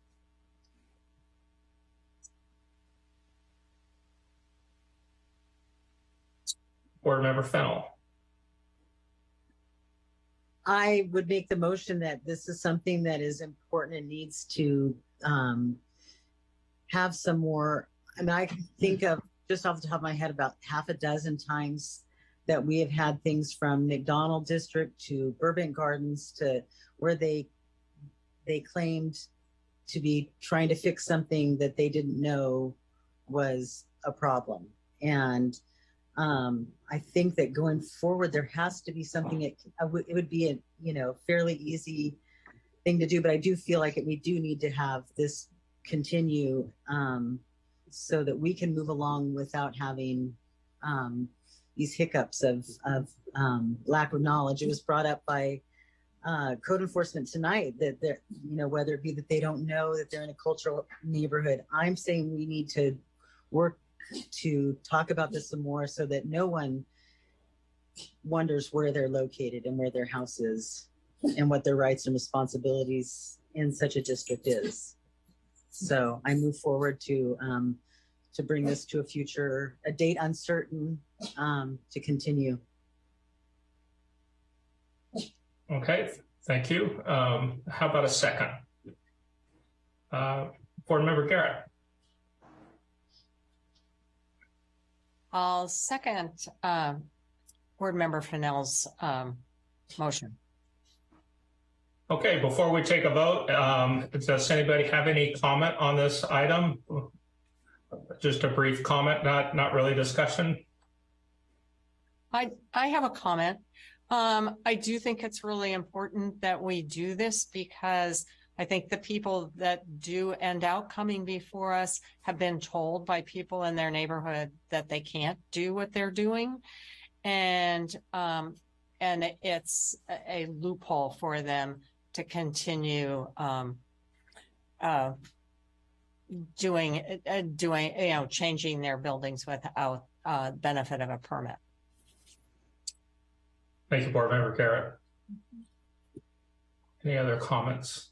Board Member Fennel. I would make the motion that this is something that is important and needs to um, have some more. I mean, I can think of just off the top of my head about half a dozen times that we have had things from McDonald District to Burbank Gardens to where they they claimed to be trying to fix something that they didn't know was a problem. And um, I think that going forward, there has to be something. It, would- it would be a you know fairly easy thing to do, but I do feel like it, we do need to have this continue um, so that we can move along without having um, these hiccups of of um, lack of knowledge. It was brought up by uh, code enforcement tonight that they're you know whether it be that they don't know that they're in a cultural neighborhood. I'm saying we need to work to talk about this some more so that no one wonders where they're located and where their house is and what their rights and responsibilities in such a district is. So I move forward to um, to bring this to a future, a date uncertain, um, to continue. Okay, thank you. Um, how about a second? Uh, Board Member Garrett. I'll second um, Board Member Fennell's um, motion. Okay, before we take a vote, um, does anybody have any comment on this item? Just a brief comment, not, not really discussion. I, I have a comment. Um, I do think it's really important that we do this because I think the people that do end out coming before us have been told by people in their neighborhood that they can't do what they're doing. And, um, and it's a- a loophole for them to continue, um, uh, doing, uh, doing, you know, changing their buildings without, uh, benefit of a permit. Thank you, Board Member Garrett. Any other comments?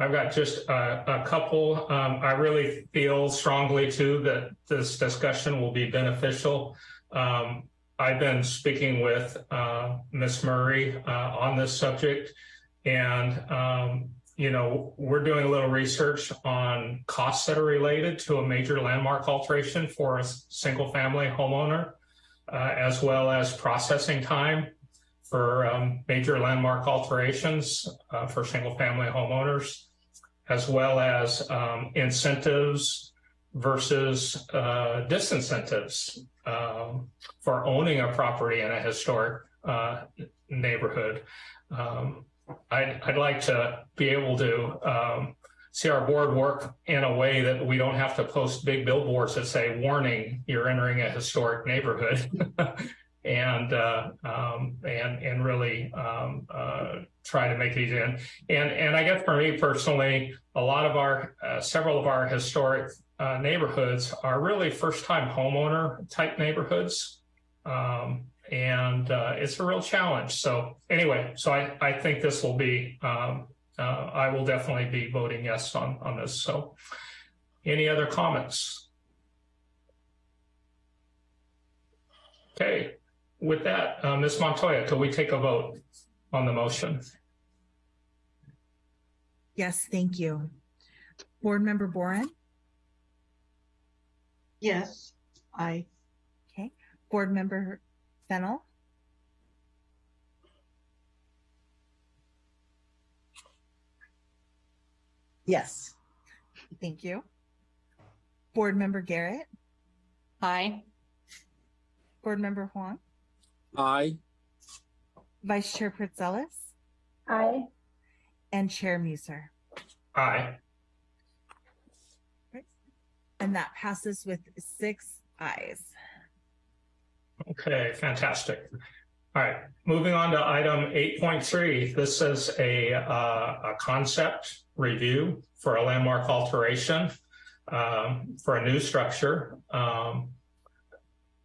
I've got just a, a couple. Um, I really feel strongly too that this discussion will be beneficial. Um, I've been speaking with uh, Ms. Murray uh, on this subject, and um, you know, we're doing a little research on costs that are related to a major landmark alteration for a single family homeowner, uh, as well as processing time for um, major landmark alterations uh, for single family homeowners, as well as um, incentives versus uh, disincentives um, for owning a property in a historic uh, neighborhood. Um, I'd, I'd like to be able to um, see our board work in a way that we don't have to post big billboards that say, warning, you're entering a historic neighborhood. and uh, um, and and really um, uh, try to make these in. And, and I guess for me personally, a lot of our uh, several of our historic uh, neighborhoods are really first time homeowner type neighborhoods. Um, and uh, it's a real challenge. So anyway, so I, I think this will be, um, uh, I will definitely be voting yes on, on this. So any other comments? Okay, with that, uh, Ms. Montoya, could we take a vote on the motion? Yes, thank you. Board Member Boren, Yes, I, Okay. Board Member Fennel, Yes. thank you. Board Member Garrett, Aye. Board Member Huang, Aye. Vice Chair Pritzelis, Aye. and Chair Muser. Aye. And that passes with six ayes. Okay, fantastic. All right, moving on to item 8.3. This is a, uh, a concept review for a landmark alteration um, for a new structure um,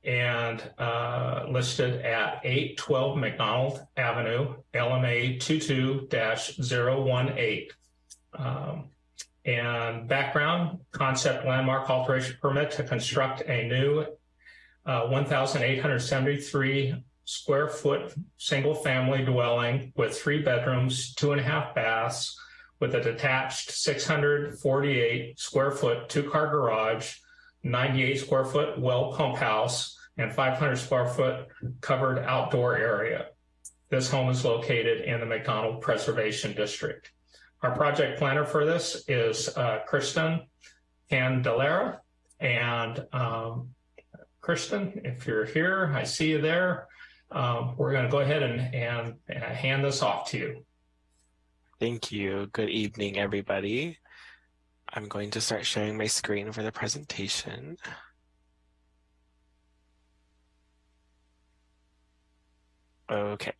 and uh, listed at 812 McDonald Avenue, LMA 22-018. Um, and background, concept landmark alteration permit to construct a new uh, 1,873 square foot single family dwelling with three bedrooms, two and a half baths, with a detached 648 square foot two car garage, 98 square foot well pump house, and 500 square foot covered outdoor area. This home is located in the McDonald Preservation District. Our project planner for this is uh, Kristen Candelera. And um, Kristen, if you're here, I see you there. Um, we're going to go ahead and, and, and hand this off to you. Thank you. Good evening, everybody. I'm going to start sharing my screen for the presentation. Okay.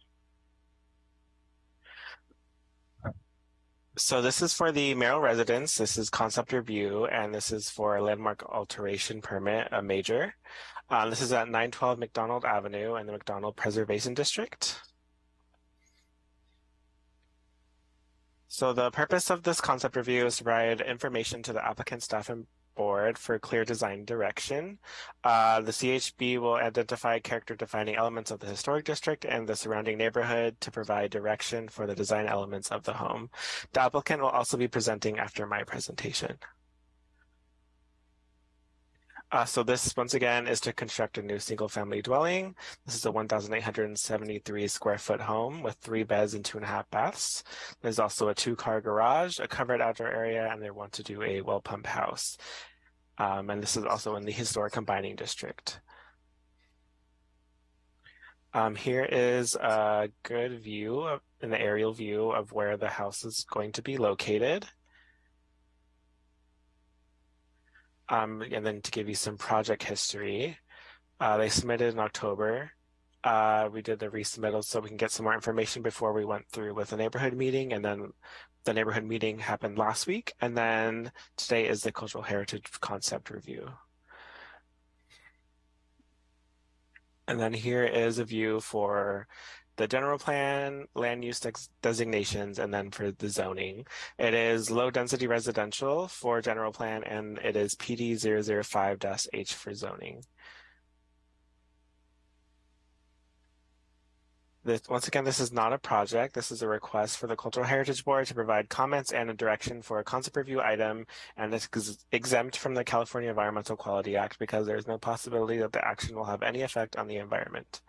So this is for the Merrill residence. This is concept review, and this is for a landmark alteration permit, a major. Uh, this is at 912 McDonald Avenue in the McDonald Preservation District. So the purpose of this concept review is to provide information to the applicant staff and board for clear design direction. Uh, the CHB will identify character defining elements of the historic district and the surrounding neighborhood to provide direction for the design elements of the home. The applicant will also be presenting after my presentation. Uh, so this, once again, is to construct a new single-family dwelling. This is a 1,873 square foot home with three beds and two and a half baths. There's also a two-car garage, a covered outdoor area, and they want to do a well pump house. Um, and this is also in the historic combining district. Um, here is a good view, of, an aerial view of where the house is going to be located. Um, and then to give you some project history, uh, they submitted in October. Uh, we did the resubmittal so we can get some more information before we went through with the neighborhood meeting. And then the neighborhood meeting happened last week. And then today is the cultural heritage concept review. And then here is a view for the general plan, land use designations, and then for the zoning. It is low density residential for general plan, and it is PD 005-H for zoning. This, once again, this is not a project. This is a request for the Cultural Heritage Board to provide comments and a direction for a concept review item, and it's ex- exempt from the California Environmental Quality Act because there is no possibility that the action will have any effect on the environment.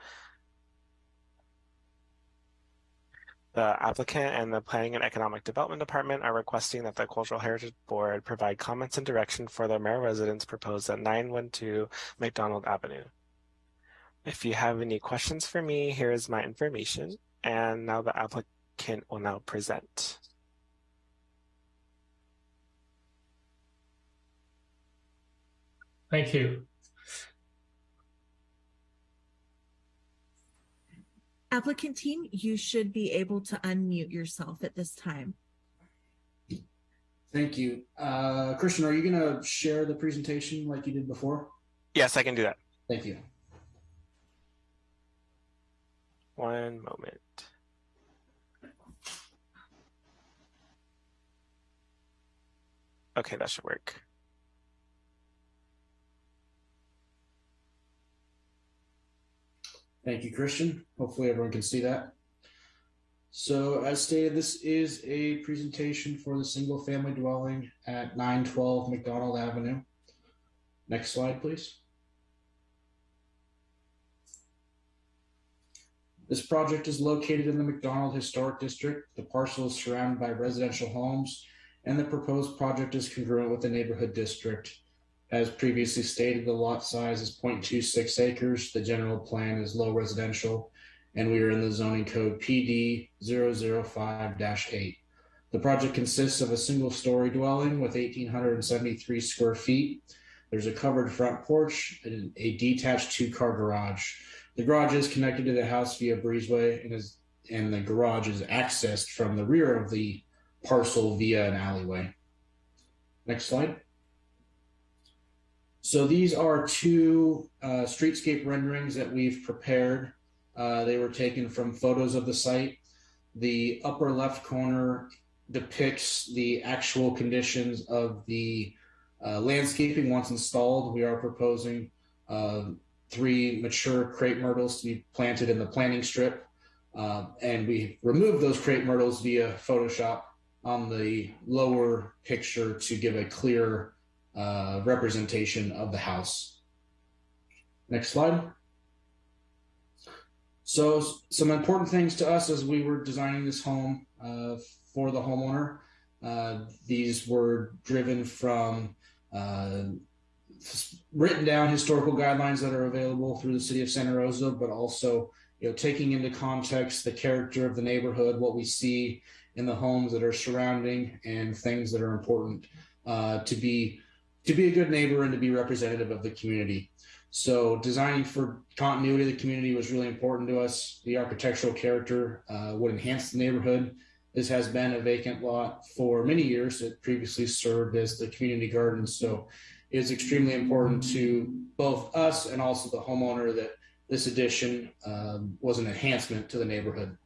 The applicant and the Planning and Economic Development Department are requesting that the Cultural Heritage Board provide comments and direction for the mayor residence proposed at 912 McDonald Avenue. If you have any questions for me, here is my information. And now the applicant will now present. Thank you. Applicant team, you should be able to unmute yourself at this time. Thank you. Uh, Christian, are you going to share the presentation like you did before? Yes, I can do that. Thank you. One moment. Okay, that should work. Thank you, Christian. Hopefully everyone can see that. So as stated, this is a presentation for the single family dwelling at 912 McDonald Avenue. Next slide, please. This project is located in the McDonald Historic District. The parcel is surrounded by residential homes, and the proposed project is congruent with the neighborhood district. As previously stated, the lot size is 0.26 acres. The general plan is low residential, and we are in the zoning code PD 005-8. The project consists of a single story dwelling with 1,873 square feet. There's a covered front porch and a detached two car garage. The garage is connected to the house via breezeway and is and the garage is accessed from the rear of the parcel via an alleyway. Next slide. So these are two uh, streetscape renderings that we've prepared. Uh, they were taken from photos of the site. The upper left corner depicts the actual conditions of the uh, landscaping once installed. We are proposing uh, three mature crepe myrtles to be planted in the planting strip. Uh, and we removed those crepe myrtles via Photoshop on the lower picture to give a clear uh, representation of the house. Next slide. So some important things to us as we were designing this home uh, for the homeowner. Uh, these were driven from uh, written down historical guidelines that are available through the city of Santa Rosa, but also you know taking into context the character of the neighborhood, what we see in the homes that are surrounding, and things that are important uh, to be to be a good neighbor and to be representative of the community. So designing for continuity of the community was really important to us. The architectural character uh, would enhance the neighborhood. This has been a vacant lot for many years. It previously served as the community garden. So it is extremely important to both us and also the homeowner that this addition um, was an enhancement to the neighborhood.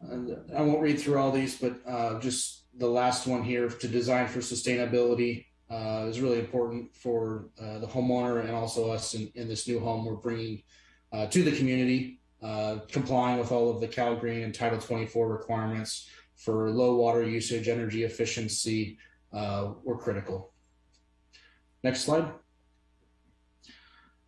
And I won't read through all these, but uh, just the last one here to design for sustainability uh, is really important for uh, the homeowner and also us in, in, this new home we're bringing uh, to the community, uh, complying with all of the Cal Green and Title 24 requirements for low water usage, energy efficiency uh, were critical. Next slide.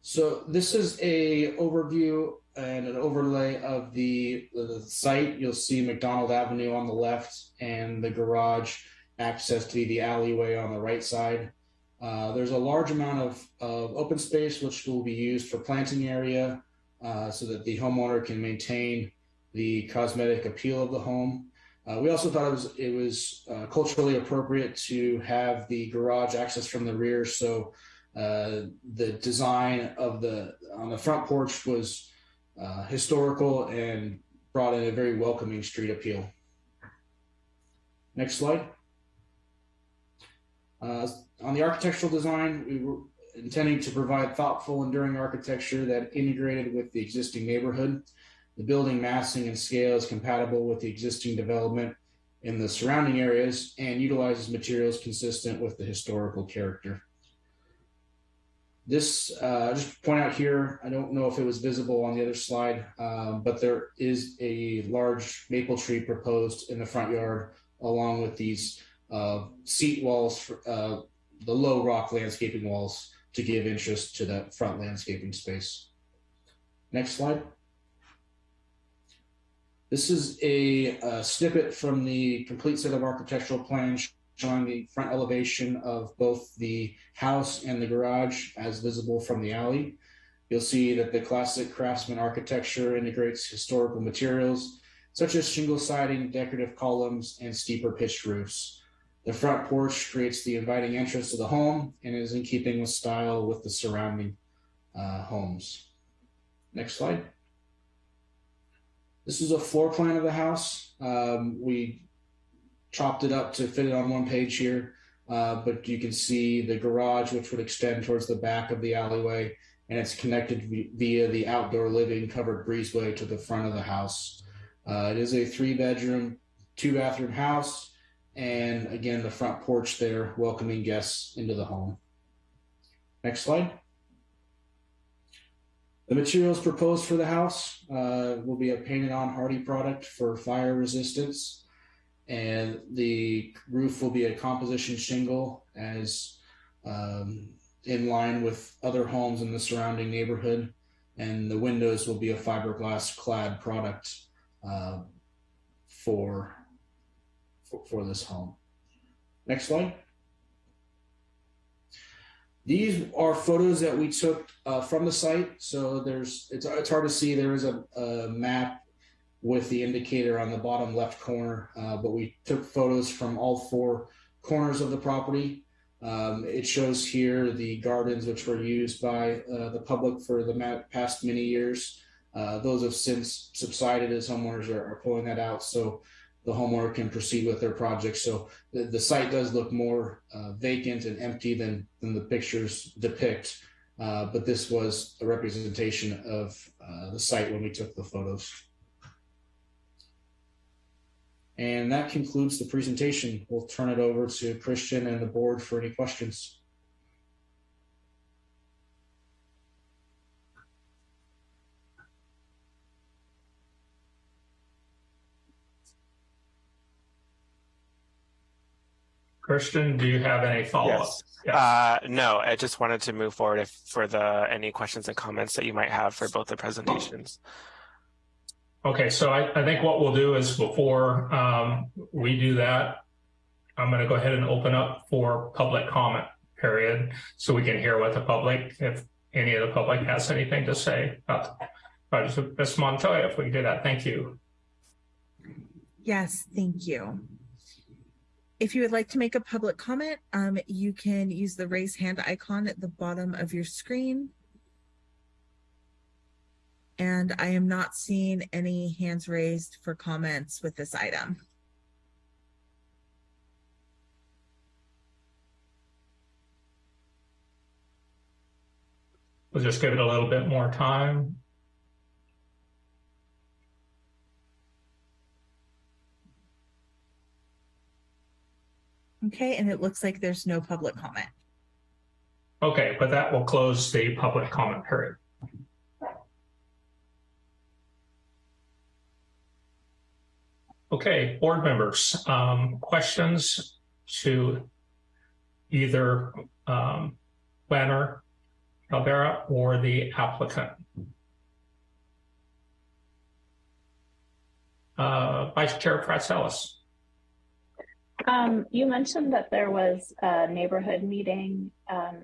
So this is a overview and an overlay of the, the site. You'll see McDonald Avenue on the left and the garage access to the alleyway on the right side. Uh, there's a large amount of, of open space which will be used for planting area uh, so that the homeowner can maintain the cosmetic appeal of the home. Uh, we also thought it was it was uh, culturally appropriate to have the garage access from the rear, so uh, the design of the on the front porch was uh, historical and brought in a very welcoming street appeal. Next slide. Uh, on the architectural design, we were intending to provide thoughtful, enduring architecture that integrated with the existing neighborhood. The building massing and scale is compatible with the existing development in the surrounding areas and utilizes materials consistent with the historical character. This, uh, just point out here, I don't know if it was visible on the other slide, um, but there is a large maple tree proposed in the front yard along with these uh, seat walls, for, uh, the low rock landscaping walls to give interest to that front landscaping space. Next slide. This is a, a snippet from the complete set of architectural plans showing the front elevation of both the house and the garage as visible from the alley. You'll see that the classic craftsman architecture integrates historical materials such as shingle siding, decorative columns, and steeper pitched roofs. The front porch creates the inviting entrance to the home and is in keeping with style with the surrounding uh, homes. Next slide. This is a floor plan of the house. Um, we chopped it up to fit it on one page here, uh, but you can see the garage, which would extend towards the back of the alleyway, and it's connected via the outdoor living covered breezeway to the front of the house. Uh, it is a three bedroom, two bathroom house, and again, the front porch there welcoming guests into the home. Next slide. The materials proposed for the house uh, will be a painted on Hardie product for fire resistance and the roof will be a composition shingle as um, in line with other homes in the surrounding neighborhood. And the windows will be a fiberglass clad product uh, for, for for this home. Next slide. These are photos that we took uh, from the site. So there's it's, it's hard to see. There is a, a map with the indicator on the bottom left corner. Uh, but we took photos from all four corners of the property. Um, it shows here the gardens which were used by uh, the public for the past many years. Uh, those have since subsided as homeowners are, are, pulling that out so the homeowner can proceed with their project. So the, the site does look more uh, vacant and empty than, than the pictures depict. Uh, but this was a representation of uh, the site when we took the photos. And that concludes the presentation. We'll turn it over to Christian and the board for any questions. Christian, do you have any follow-up? Yes. yes. Uh, no, I just wanted to move forward if, for the any questions and comments that you might have for both the presentations. Okay, so I, I think what we'll do is before um, we do that, I'm going to go ahead and open up for public comment period so we can hear what the public, if any of the public has anything to say about Ms. Montoya, if we can do that. Thank you. Yes, thank you. If you would like to make a public comment, um, you can use the raise hand icon at the bottom of your screen and I am not seeing any hands raised for comments with this item. We'll just give it a little bit more time. Okay, and it looks like there's no public comment. Okay, but that will close the public comment period. Okay, board members, um, questions to either um, Calvera or the applicant. Uh, Vice Chair Pratzelis. Um, you mentioned that there was a neighborhood meeting, um,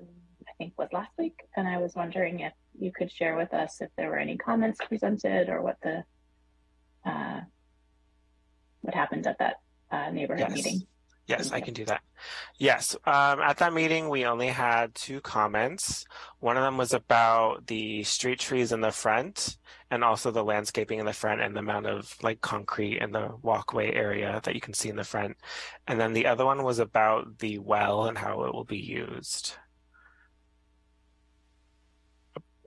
I think was last week, and I was wondering if you could share with us if there were any comments presented or what the uh, what happened at that uh, neighborhood yes. meeting. Yes, I can do that. Yes, um, at that meeting, we only had two comments. One of them was about the street trees in the front and also the landscaping in the front and the amount of like concrete in the walkway area that you can see in the front. And then the other one was about the well and how it will be used.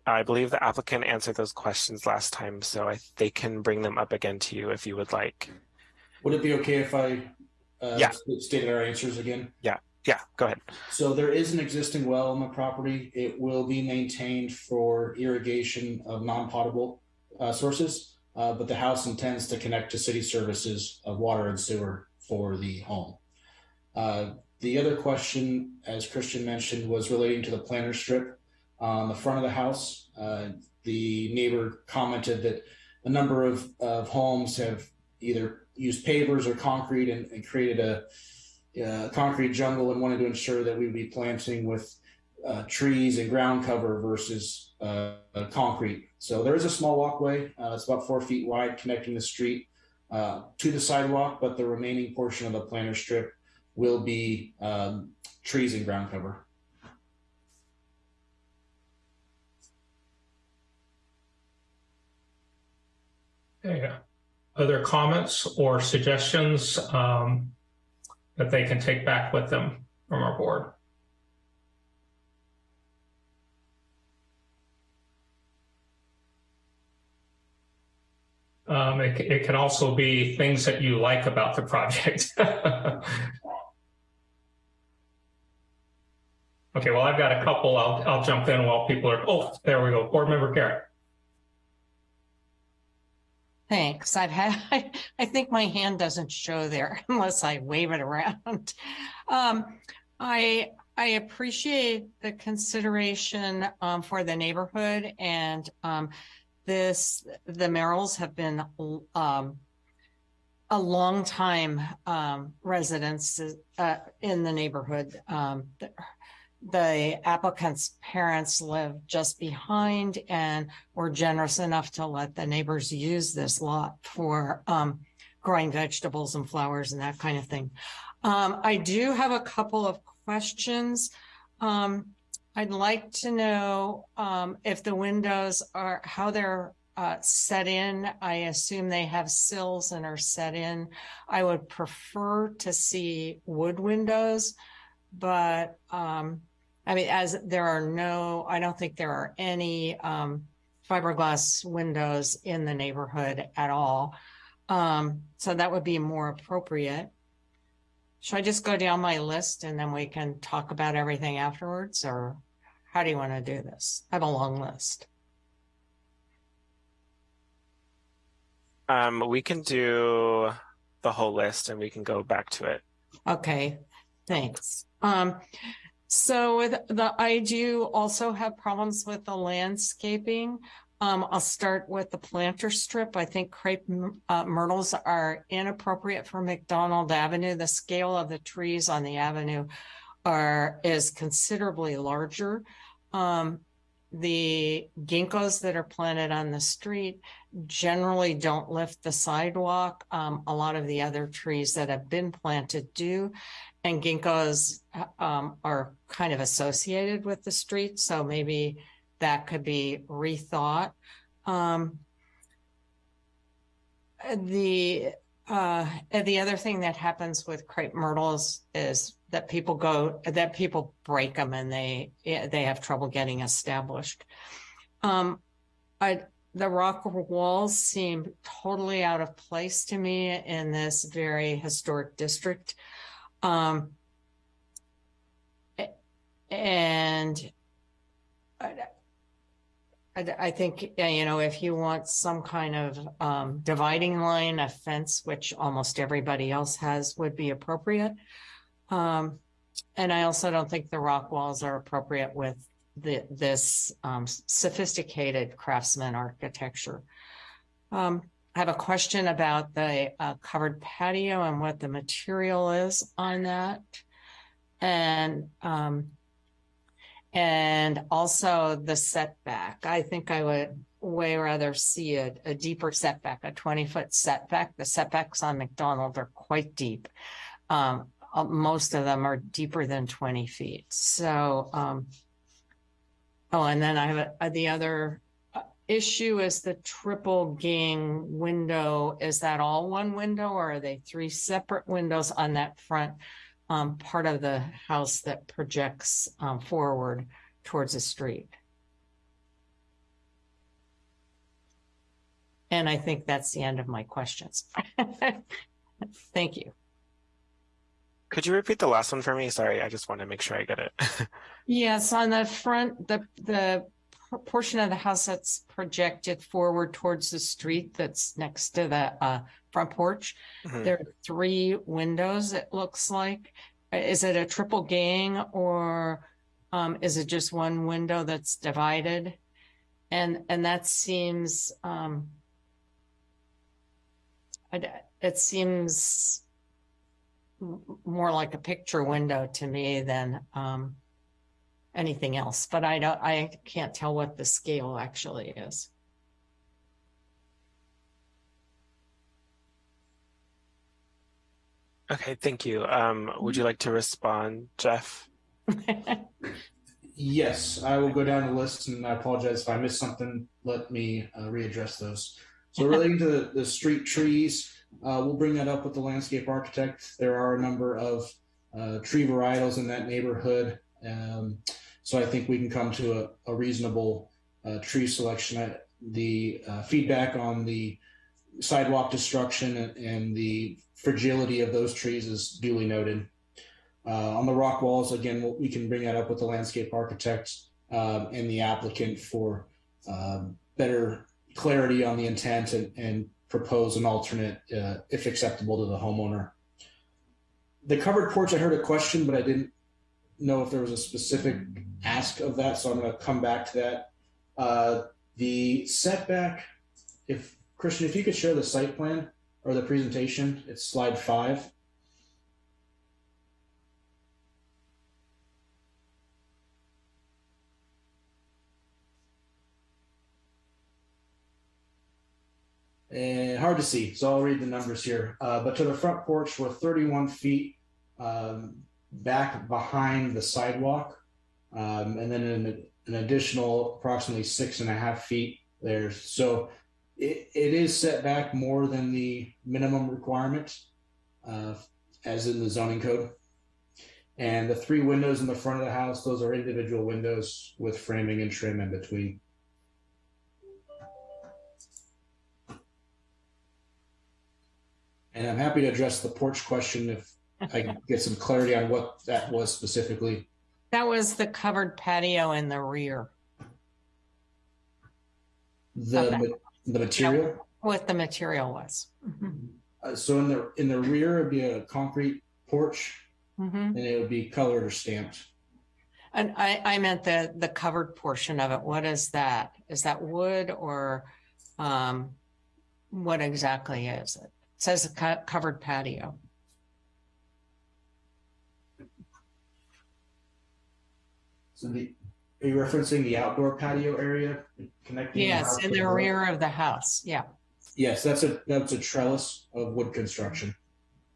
I believe the applicant answered those questions last time, so I, they can bring them up again to you if you would like. Would it be okay if I uh, yeah. stated our answers again? Yeah. Yeah, go ahead. So there is an existing well on the property. It will be maintained for irrigation of non-potable uh, sources, uh, but the house intends to connect to city services of water and sewer for the home. Uh, the other question, as Christian mentioned, was relating to the planter strip on the front of the house. Uh, the neighbor commented that a number of, of homes have either used pavers or concrete and, and created a uh, concrete jungle and wanted to ensure that we would be planting with uh, trees and ground cover versus uh, concrete. So there is a small walkway. Uh, it's about four feet wide connecting the street uh, to the sidewalk, but the remaining portion of the planter strip will be um, trees and ground cover. Okay. Other comments or suggestions um, that they can take back with them from our board? Um, it, it can also be things that you like about the project. okay, well, I've got a couple. I'll, I'll jump in while people are, oh, there we go. Board Member Garrett. Thanks. I've had, I, I think my hand doesn't show there unless I wave it around. Um, I, I appreciate the consideration um, for the neighborhood and um, this, the Merrills have been um, a long time um, residents uh, in the neighborhood. The, the applicant's parents live just behind and were generous enough to let the neighbors use this lot for um, growing vegetables and flowers and that kind of thing. Um, I do have a couple of questions. Um, I'd like to know um, if the windows are how they're uh, set in. I assume they have sills and are set in. I would prefer to see wood windows, but um, I mean, as there are no, I don't think there are any um, fiberglass windows in the neighborhood at all. Um, so that would be more appropriate. Should I just go down my list and then we can talk about everything afterwards or how do you want to do this? I have a long list. Um, we can do the whole list and we can go back to it. Okay, thanks. Um, so with the, I do also have problems with the landscaping. Um, I'll start with the planter strip. I think crepe uh, myrtles are inappropriate for McDonald Avenue. The scale of the trees on the avenue are is considerably larger. Um, the ginkgos that are planted on the street generally don't lift the sidewalk. Um, a lot of the other trees that have been planted do, and ginkgos um, are kind of associated with the street. So maybe that could be rethought. Um, the uh, the other thing that happens with crepe myrtles is that people go that people break them and they they have trouble getting established. Um, I the rock walls seem totally out of place to me in this very historic district. Um, and I, I, think, you know, if you want some kind of um, dividing line, a fence, which almost everybody else has, would be appropriate. Um, and I also don't think the rock walls are appropriate with the, this um, sophisticated craftsman architecture. Um, I have a question about the uh, covered patio and what the material is on that. And um, and also the setback. I think I would way rather see a, a deeper setback, a 20 foot setback. The setbacks on McDonald are quite deep. Um, uh, most of them are deeper than 20 feet. So, um, oh, and then I have a, a, the other uh, issue is the triple gang window. Is that all one window or are they three separate windows on that front um, part of the house that projects um, forward towards the street? And I think that's the end of my questions. Thank you. Could you repeat the last one for me? Sorry, I just want to make sure I get it. Yes, on the front, the, the portion of the house that's projected forward towards the street that's next to the, uh, front porch. Mhm. There are three windows, it looks like. Is it a triple gang or, um, is it just one window that's divided? And, and that seems, um, it seems more like a picture window to me than, um, anything else, but I don't, I can't tell what the scale actually is. Okay, thank you. Um, would you like to respond, Jeff? Yes, I will go down the list, and I apologize if I missed something. Let me uh, readdress those. So relating to the, the street trees, uh, we'll bring that up with the landscape architect. There are a number of uh, tree varietals in that neighborhood, um, so I think we can come to a, a reasonable uh, tree selection. The uh, feedback on the sidewalk destruction and, and the fragility of those trees is duly noted. Uh, on the rock walls, again, we'll- we can bring that up with the landscape architect um, and the applicant for um, better clarity on the intent and, and propose an alternate uh, if acceptable to the homeowner. The covered porch, I heard a question, but I didn't know if there was a specific ask of that, so I'm going to come back to that. Uh, the setback, if Christian, if you could share the site plan or the presentation, it's slide five. And hard to see, so I'll read the numbers here. Uh, but to the front porch, we're 31 feet um, back behind the sidewalk, um, and then an, an additional approximately six and a half feet there. So it, it is set back more than the minimum requirement, uh, as in the zoning code. And the three windows in the front of the house, those are individual windows with framing and trim in between. And I'm happy to address the porch question if I can get some clarity on what that was specifically. That was the covered patio in the rear The, ma- the material. what the material was. Mhm. Uh, so in the in the rear it would be a concrete porch, Mhm. and it would be colored or stamped. And I, I meant the, the covered portion of it. What is that? Is that wood or, um, what exactly is it? It says a co- covered patio. So the are you referencing the outdoor patio area connecting? Yes, house in the road? rear of the house. Yeah. Yes, that's a that's a trellis of wood construction.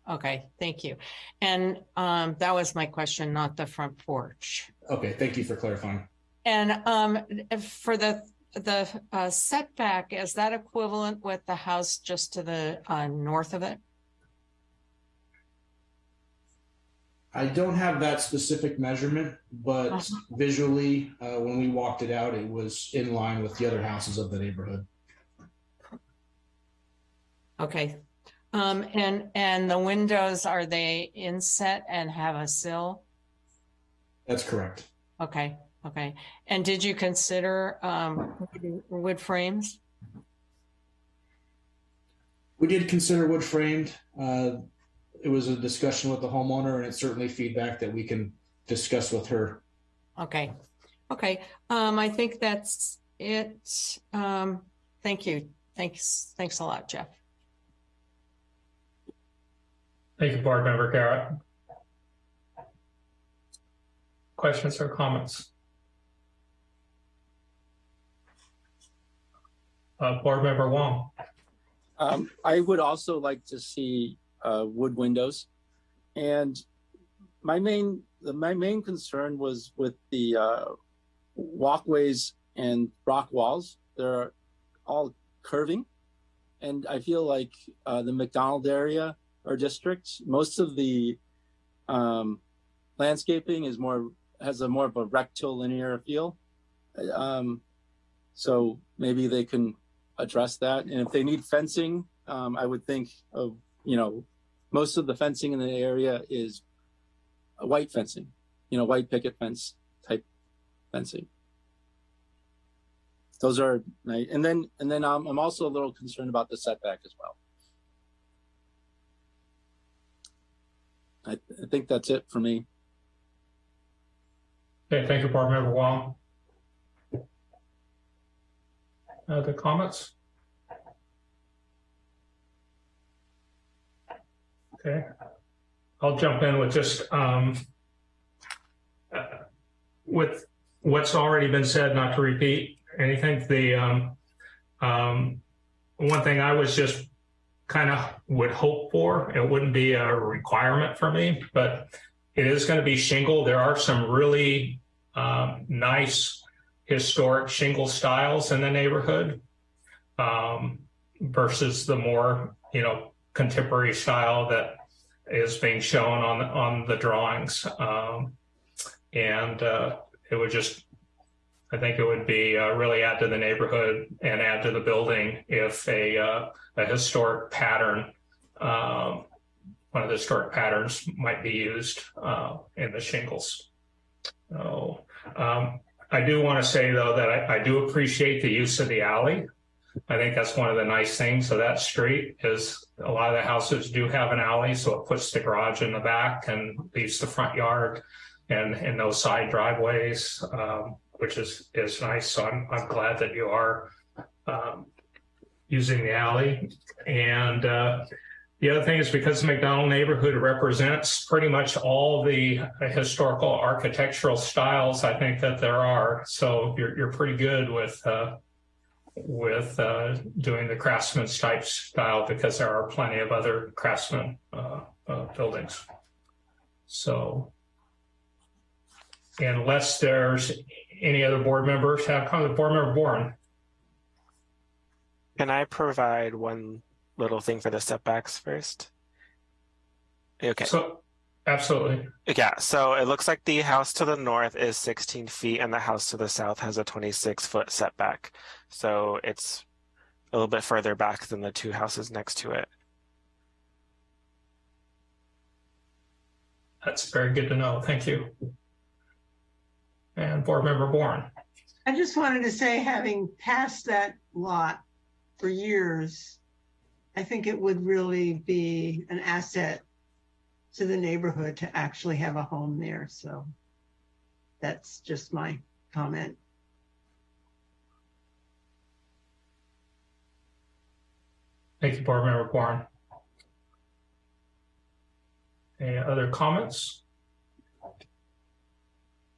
Okay, thank you. And, um, that was my question, not the front porch. Okay, thank you for clarifying. And, um, for the, the uh, setback, is that equivalent with the house just to the, uh, north of it? I don't have that specific measurement, but Uh-huh. visually, uh, when we walked it out, it was in line with the other houses of the neighborhood. Okay. Um, and, and the windows, are they inset and have a sill? That's correct. Okay, okay. And did you consider, um, wood- wood frames? We did consider wood framed. Uh, it was a discussion with the homeowner, and it's certainly feedback that we can discuss with her. Okay, okay. Um, I think that's it. Um, thank you. Thanks, thanks a lot, Jeff. Thank you, Board Member Garrett. Questions or comments? Uh, Board Member Wong. Um, I would also like to see uh, wood windows, and my main the, my main concern was with the uh, walkways and rock walls. They're all curving, and I feel like uh, the McDonald area or district, most of the um, landscaping is more has a more of a rectilinear feel. Um, so maybe they can address that. And if they need fencing, um, I would think of, you know, most of the fencing in the area is white fencing, you know, white picket fence type fencing. Those are nice. And then, and then um, I'm also a little concerned about the setback as well. I, I think that's it for me. Okay, thank you, Board Member Wong. Other comments? Okay, I'll jump in with just um, uh, with what's already been said, not to repeat anything. The um, um, one thing I was just kind of would hope for, it wouldn't be a requirement for me, but it is going to be shingle. There are some really um, nice historic shingle styles in the neighborhood um, versus the more, you know, contemporary style that is being shown on on the drawings. Um, and uh, it would just, I think it would be uh, really add to the neighborhood and add to the building if a, uh, a historic pattern, um, one of the historic patterns might be used uh, in the shingles. So um, I do want to say though that I, I do appreciate the use of the alley. I think that's one of the nice things of that street is a lot of the houses do have an alley, so it puts the garage in the back and leaves the front yard and and those side driveways, um, which is is nice. So I'm I'm glad that you are um, using the alley. And uh, the other thing is because the McDonald neighborhood represents pretty much all the historical architectural styles I think that there are. So you're you're pretty good with. Uh, with uh, doing the craftsman's type style because there are plenty of other craftsman uh, uh, buildings. So unless there's any other board members have comment, board member Bourne. Can I provide one little thing for the setbacks first? Okay. So absolutely. Yeah, so it looks like the house to the north is 16 feet and the house to the south has a 26 foot setback. So it's a little bit further back than the two houses next to it. That's very good to know. Thank you. And board member Bourne. I just wanted to say, having passed that lot for years, I think it would really be an asset to the neighborhood to actually have a home there. So that's just my comment. Thank you, Board Member Bourne. Any other comments?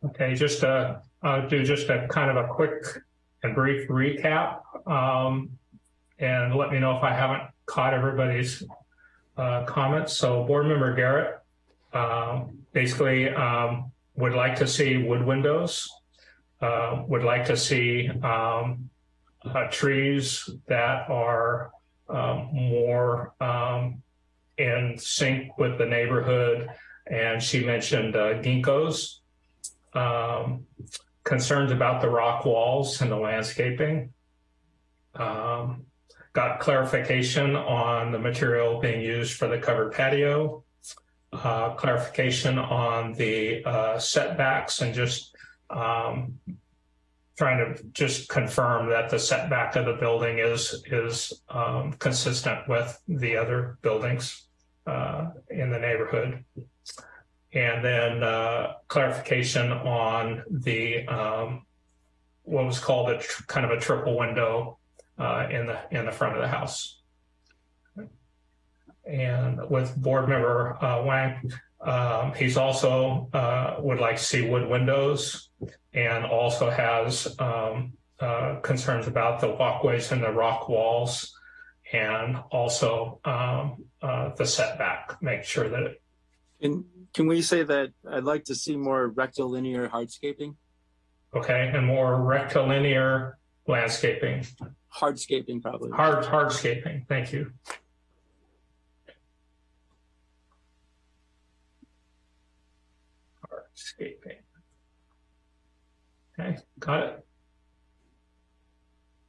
Okay, just to uh, do just a kind of a quick and brief recap, um, and let me know if I haven't caught everybody's uh, comments. So, Board Member Garrett um, basically um, would like to see wood windows, uh, would like to see um, uh, trees that are um, more um, in sync with the neighborhood. And she mentioned uh, ginkgos, concerns about the rock walls and the landscaping. Um, got clarification on the material being used for the covered patio, uh, clarification on the uh, setbacks and just um, trying to just confirm that the setback of the building is is um, consistent with the other buildings uh, in the neighborhood. And then uh, clarification on the um, what was called a kind of a triple window uh, in the in the front of the house. And with board member uh, Wang, um, he's also uh, would like to see wood windows and also has um, uh, concerns about the walkways and the rock walls and also um, uh, the setback, make sure that it. Can, can we say that I'd like to see more rectilinear hardscaping? Okay, and more rectilinear landscaping. Hardscaping, probably. Hard, hardscaping, thank you. Hardscaping. Okay, got it.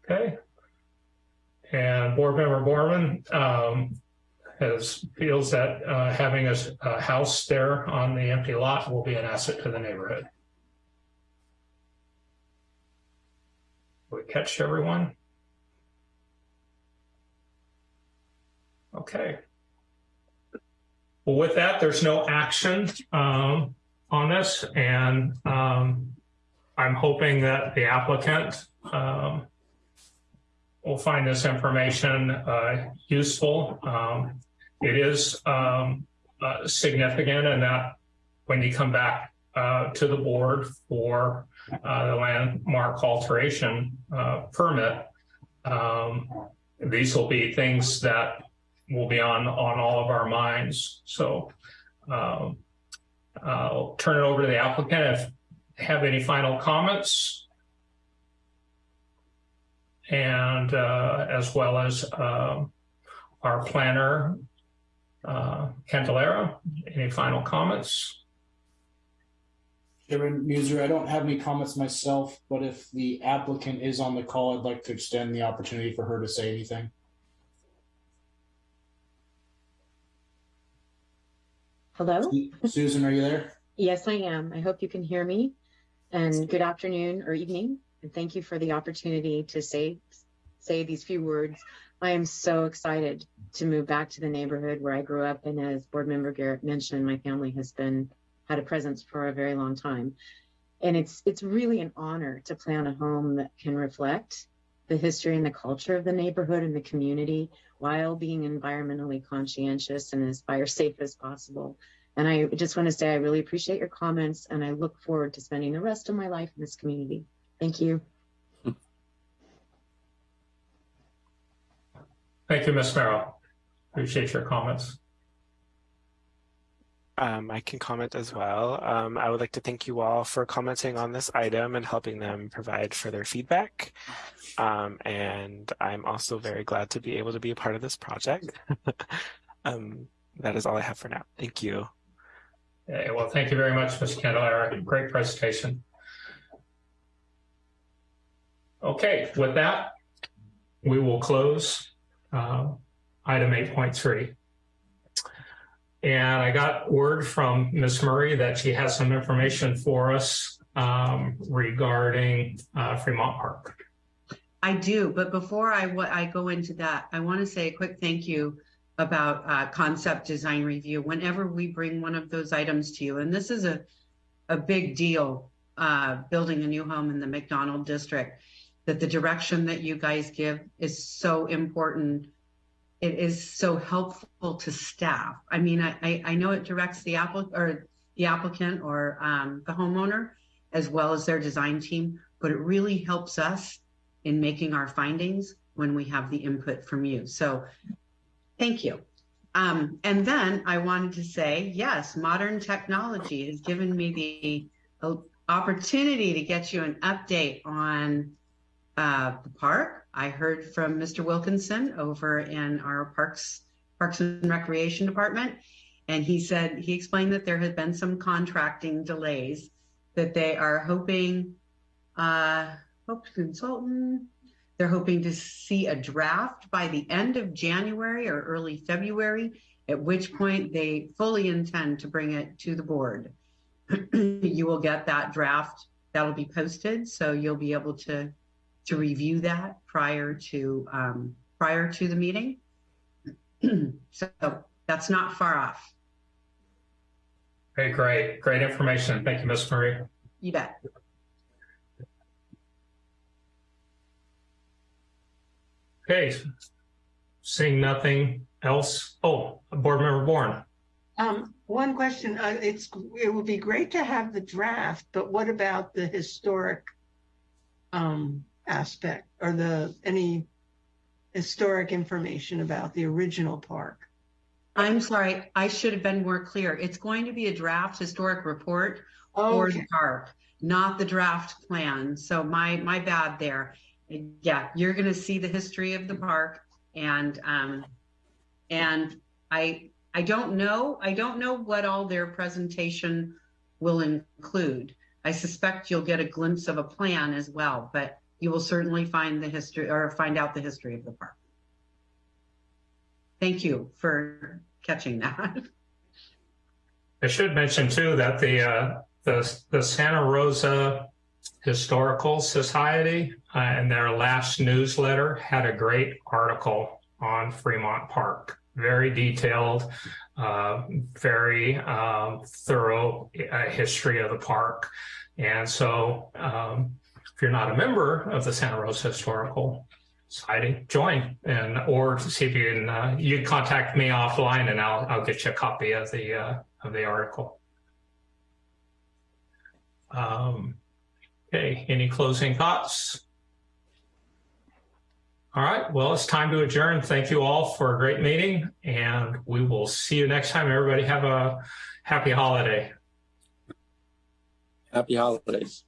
Okay. And Board Member Borman, um, has feels that uh, having a house there on the empty lot will be an asset to the neighborhood. We catch everyone? Okay. Well, with that, there's no action um, on this, and um, I'm hoping that the applicant um, will find this information uh, useful. Um, it is um, uh, significant in that when you come back uh, to the board for uh, the landmark alteration uh, permit, um, these will be things that will be on on all of our minds. So um, I'll turn it over to the applicant. If have any final comments, and uh, as well as um, our planner, uh, Candelera. Any final comments? Chairman Muser, I don't have any comments myself, but if the applicant is on the call, I'd like to extend the opportunity for her to say anything. Hello? Susan, are you there? Yes, I am. I hope you can hear me. And good afternoon or evening. And thank you for the opportunity to say say these few words. I am so excited to move back to the neighborhood where I grew up. And as board member Garrett mentioned, my family has been had a presence for a very long time. And it's it's really an honor to plan a home that can reflect the history and the culture of the neighborhood and the community while being environmentally conscientious and as fire safe as possible. And I just want to say I really appreciate your comments and I look forward to spending the rest of my life in this community. Thank you. Thank you, Ms. Merrill. Appreciate your comments. Um, I can comment as well. Um, I would like to thank you all for commenting on this item and helping them provide further feedback. Um, and I'm also very glad to be able to be a part of this project. um, that is all I have for now. Thank you. Well, thank you very much, Ms. Candelara. Great presentation. Okay, with that, we will close uh, item 8.3. And I got word from Ms. Murray that she has some information for us um, regarding uh, Fremont Park. I do, but before I, I go into that, I want to say a quick thank you about uh, concept design review. Whenever we bring one of those items to you, and this is a, a big deal, uh, building a new home in the McDonald district, that the direction that you guys give is so important. It is so helpful to staff. I mean, I, I, know it directs the applicant or the applicant or um, the homeowner as well as their design team, but it really helps us in making our findings when we have the input from you. So thank you. Um, and then I wanted to say, yes, modern technology has given me the uh, opportunity to get you an update on uh, the park. I heard from Mr. Wilkinson over in our Parks Parks and Recreation Department, and he said he explained that there had been some contracting delays, that they are hoping, uh, hope consultant, they're hoping to see a draft by the end of January or early February, at which point they fully intend to bring it to the board. you will get that draft that'll be posted, so you'll be able to to review that prior to um, prior to the meeting. so that's not far off. Okay, great, great information. Thank you, Ms. Murray. You bet. Okay, seeing nothing else. Oh, Board Member Bourne. Um, one question, uh, it's, it would be great to have the draft, but what about the historic um, aspect or the, any historic information about the original park? I'm sorry, I should have been more clear. It's going to be a draft historic report for the park, not the draft plan. So my my bad there. Yeah, you're going to see the history of the park, and um, and I I don't know I don't know what all their presentation will include. I suspect you'll get a glimpse of a plan as well, but you will certainly find the history or find out the history of the park. Thank you for catching that. I should mention too that the uh, the the Santa Rosa Historical Society uh, in their last newsletter had a great article on Fremont Park. Very detailed, uh, very um, thorough uh, history of the park. And so, um, if you're not a member of the Santa Rosa Historical Society, join and or see if you can. Uh, you contact me offline, and I'll I'll get you a copy of the uh, of the article. Um, okay, any closing thoughts? All right, well, it's time to adjourn. Thank you all for a great meeting, and we will see you next time. Everybody have a happy holiday. Happy holidays.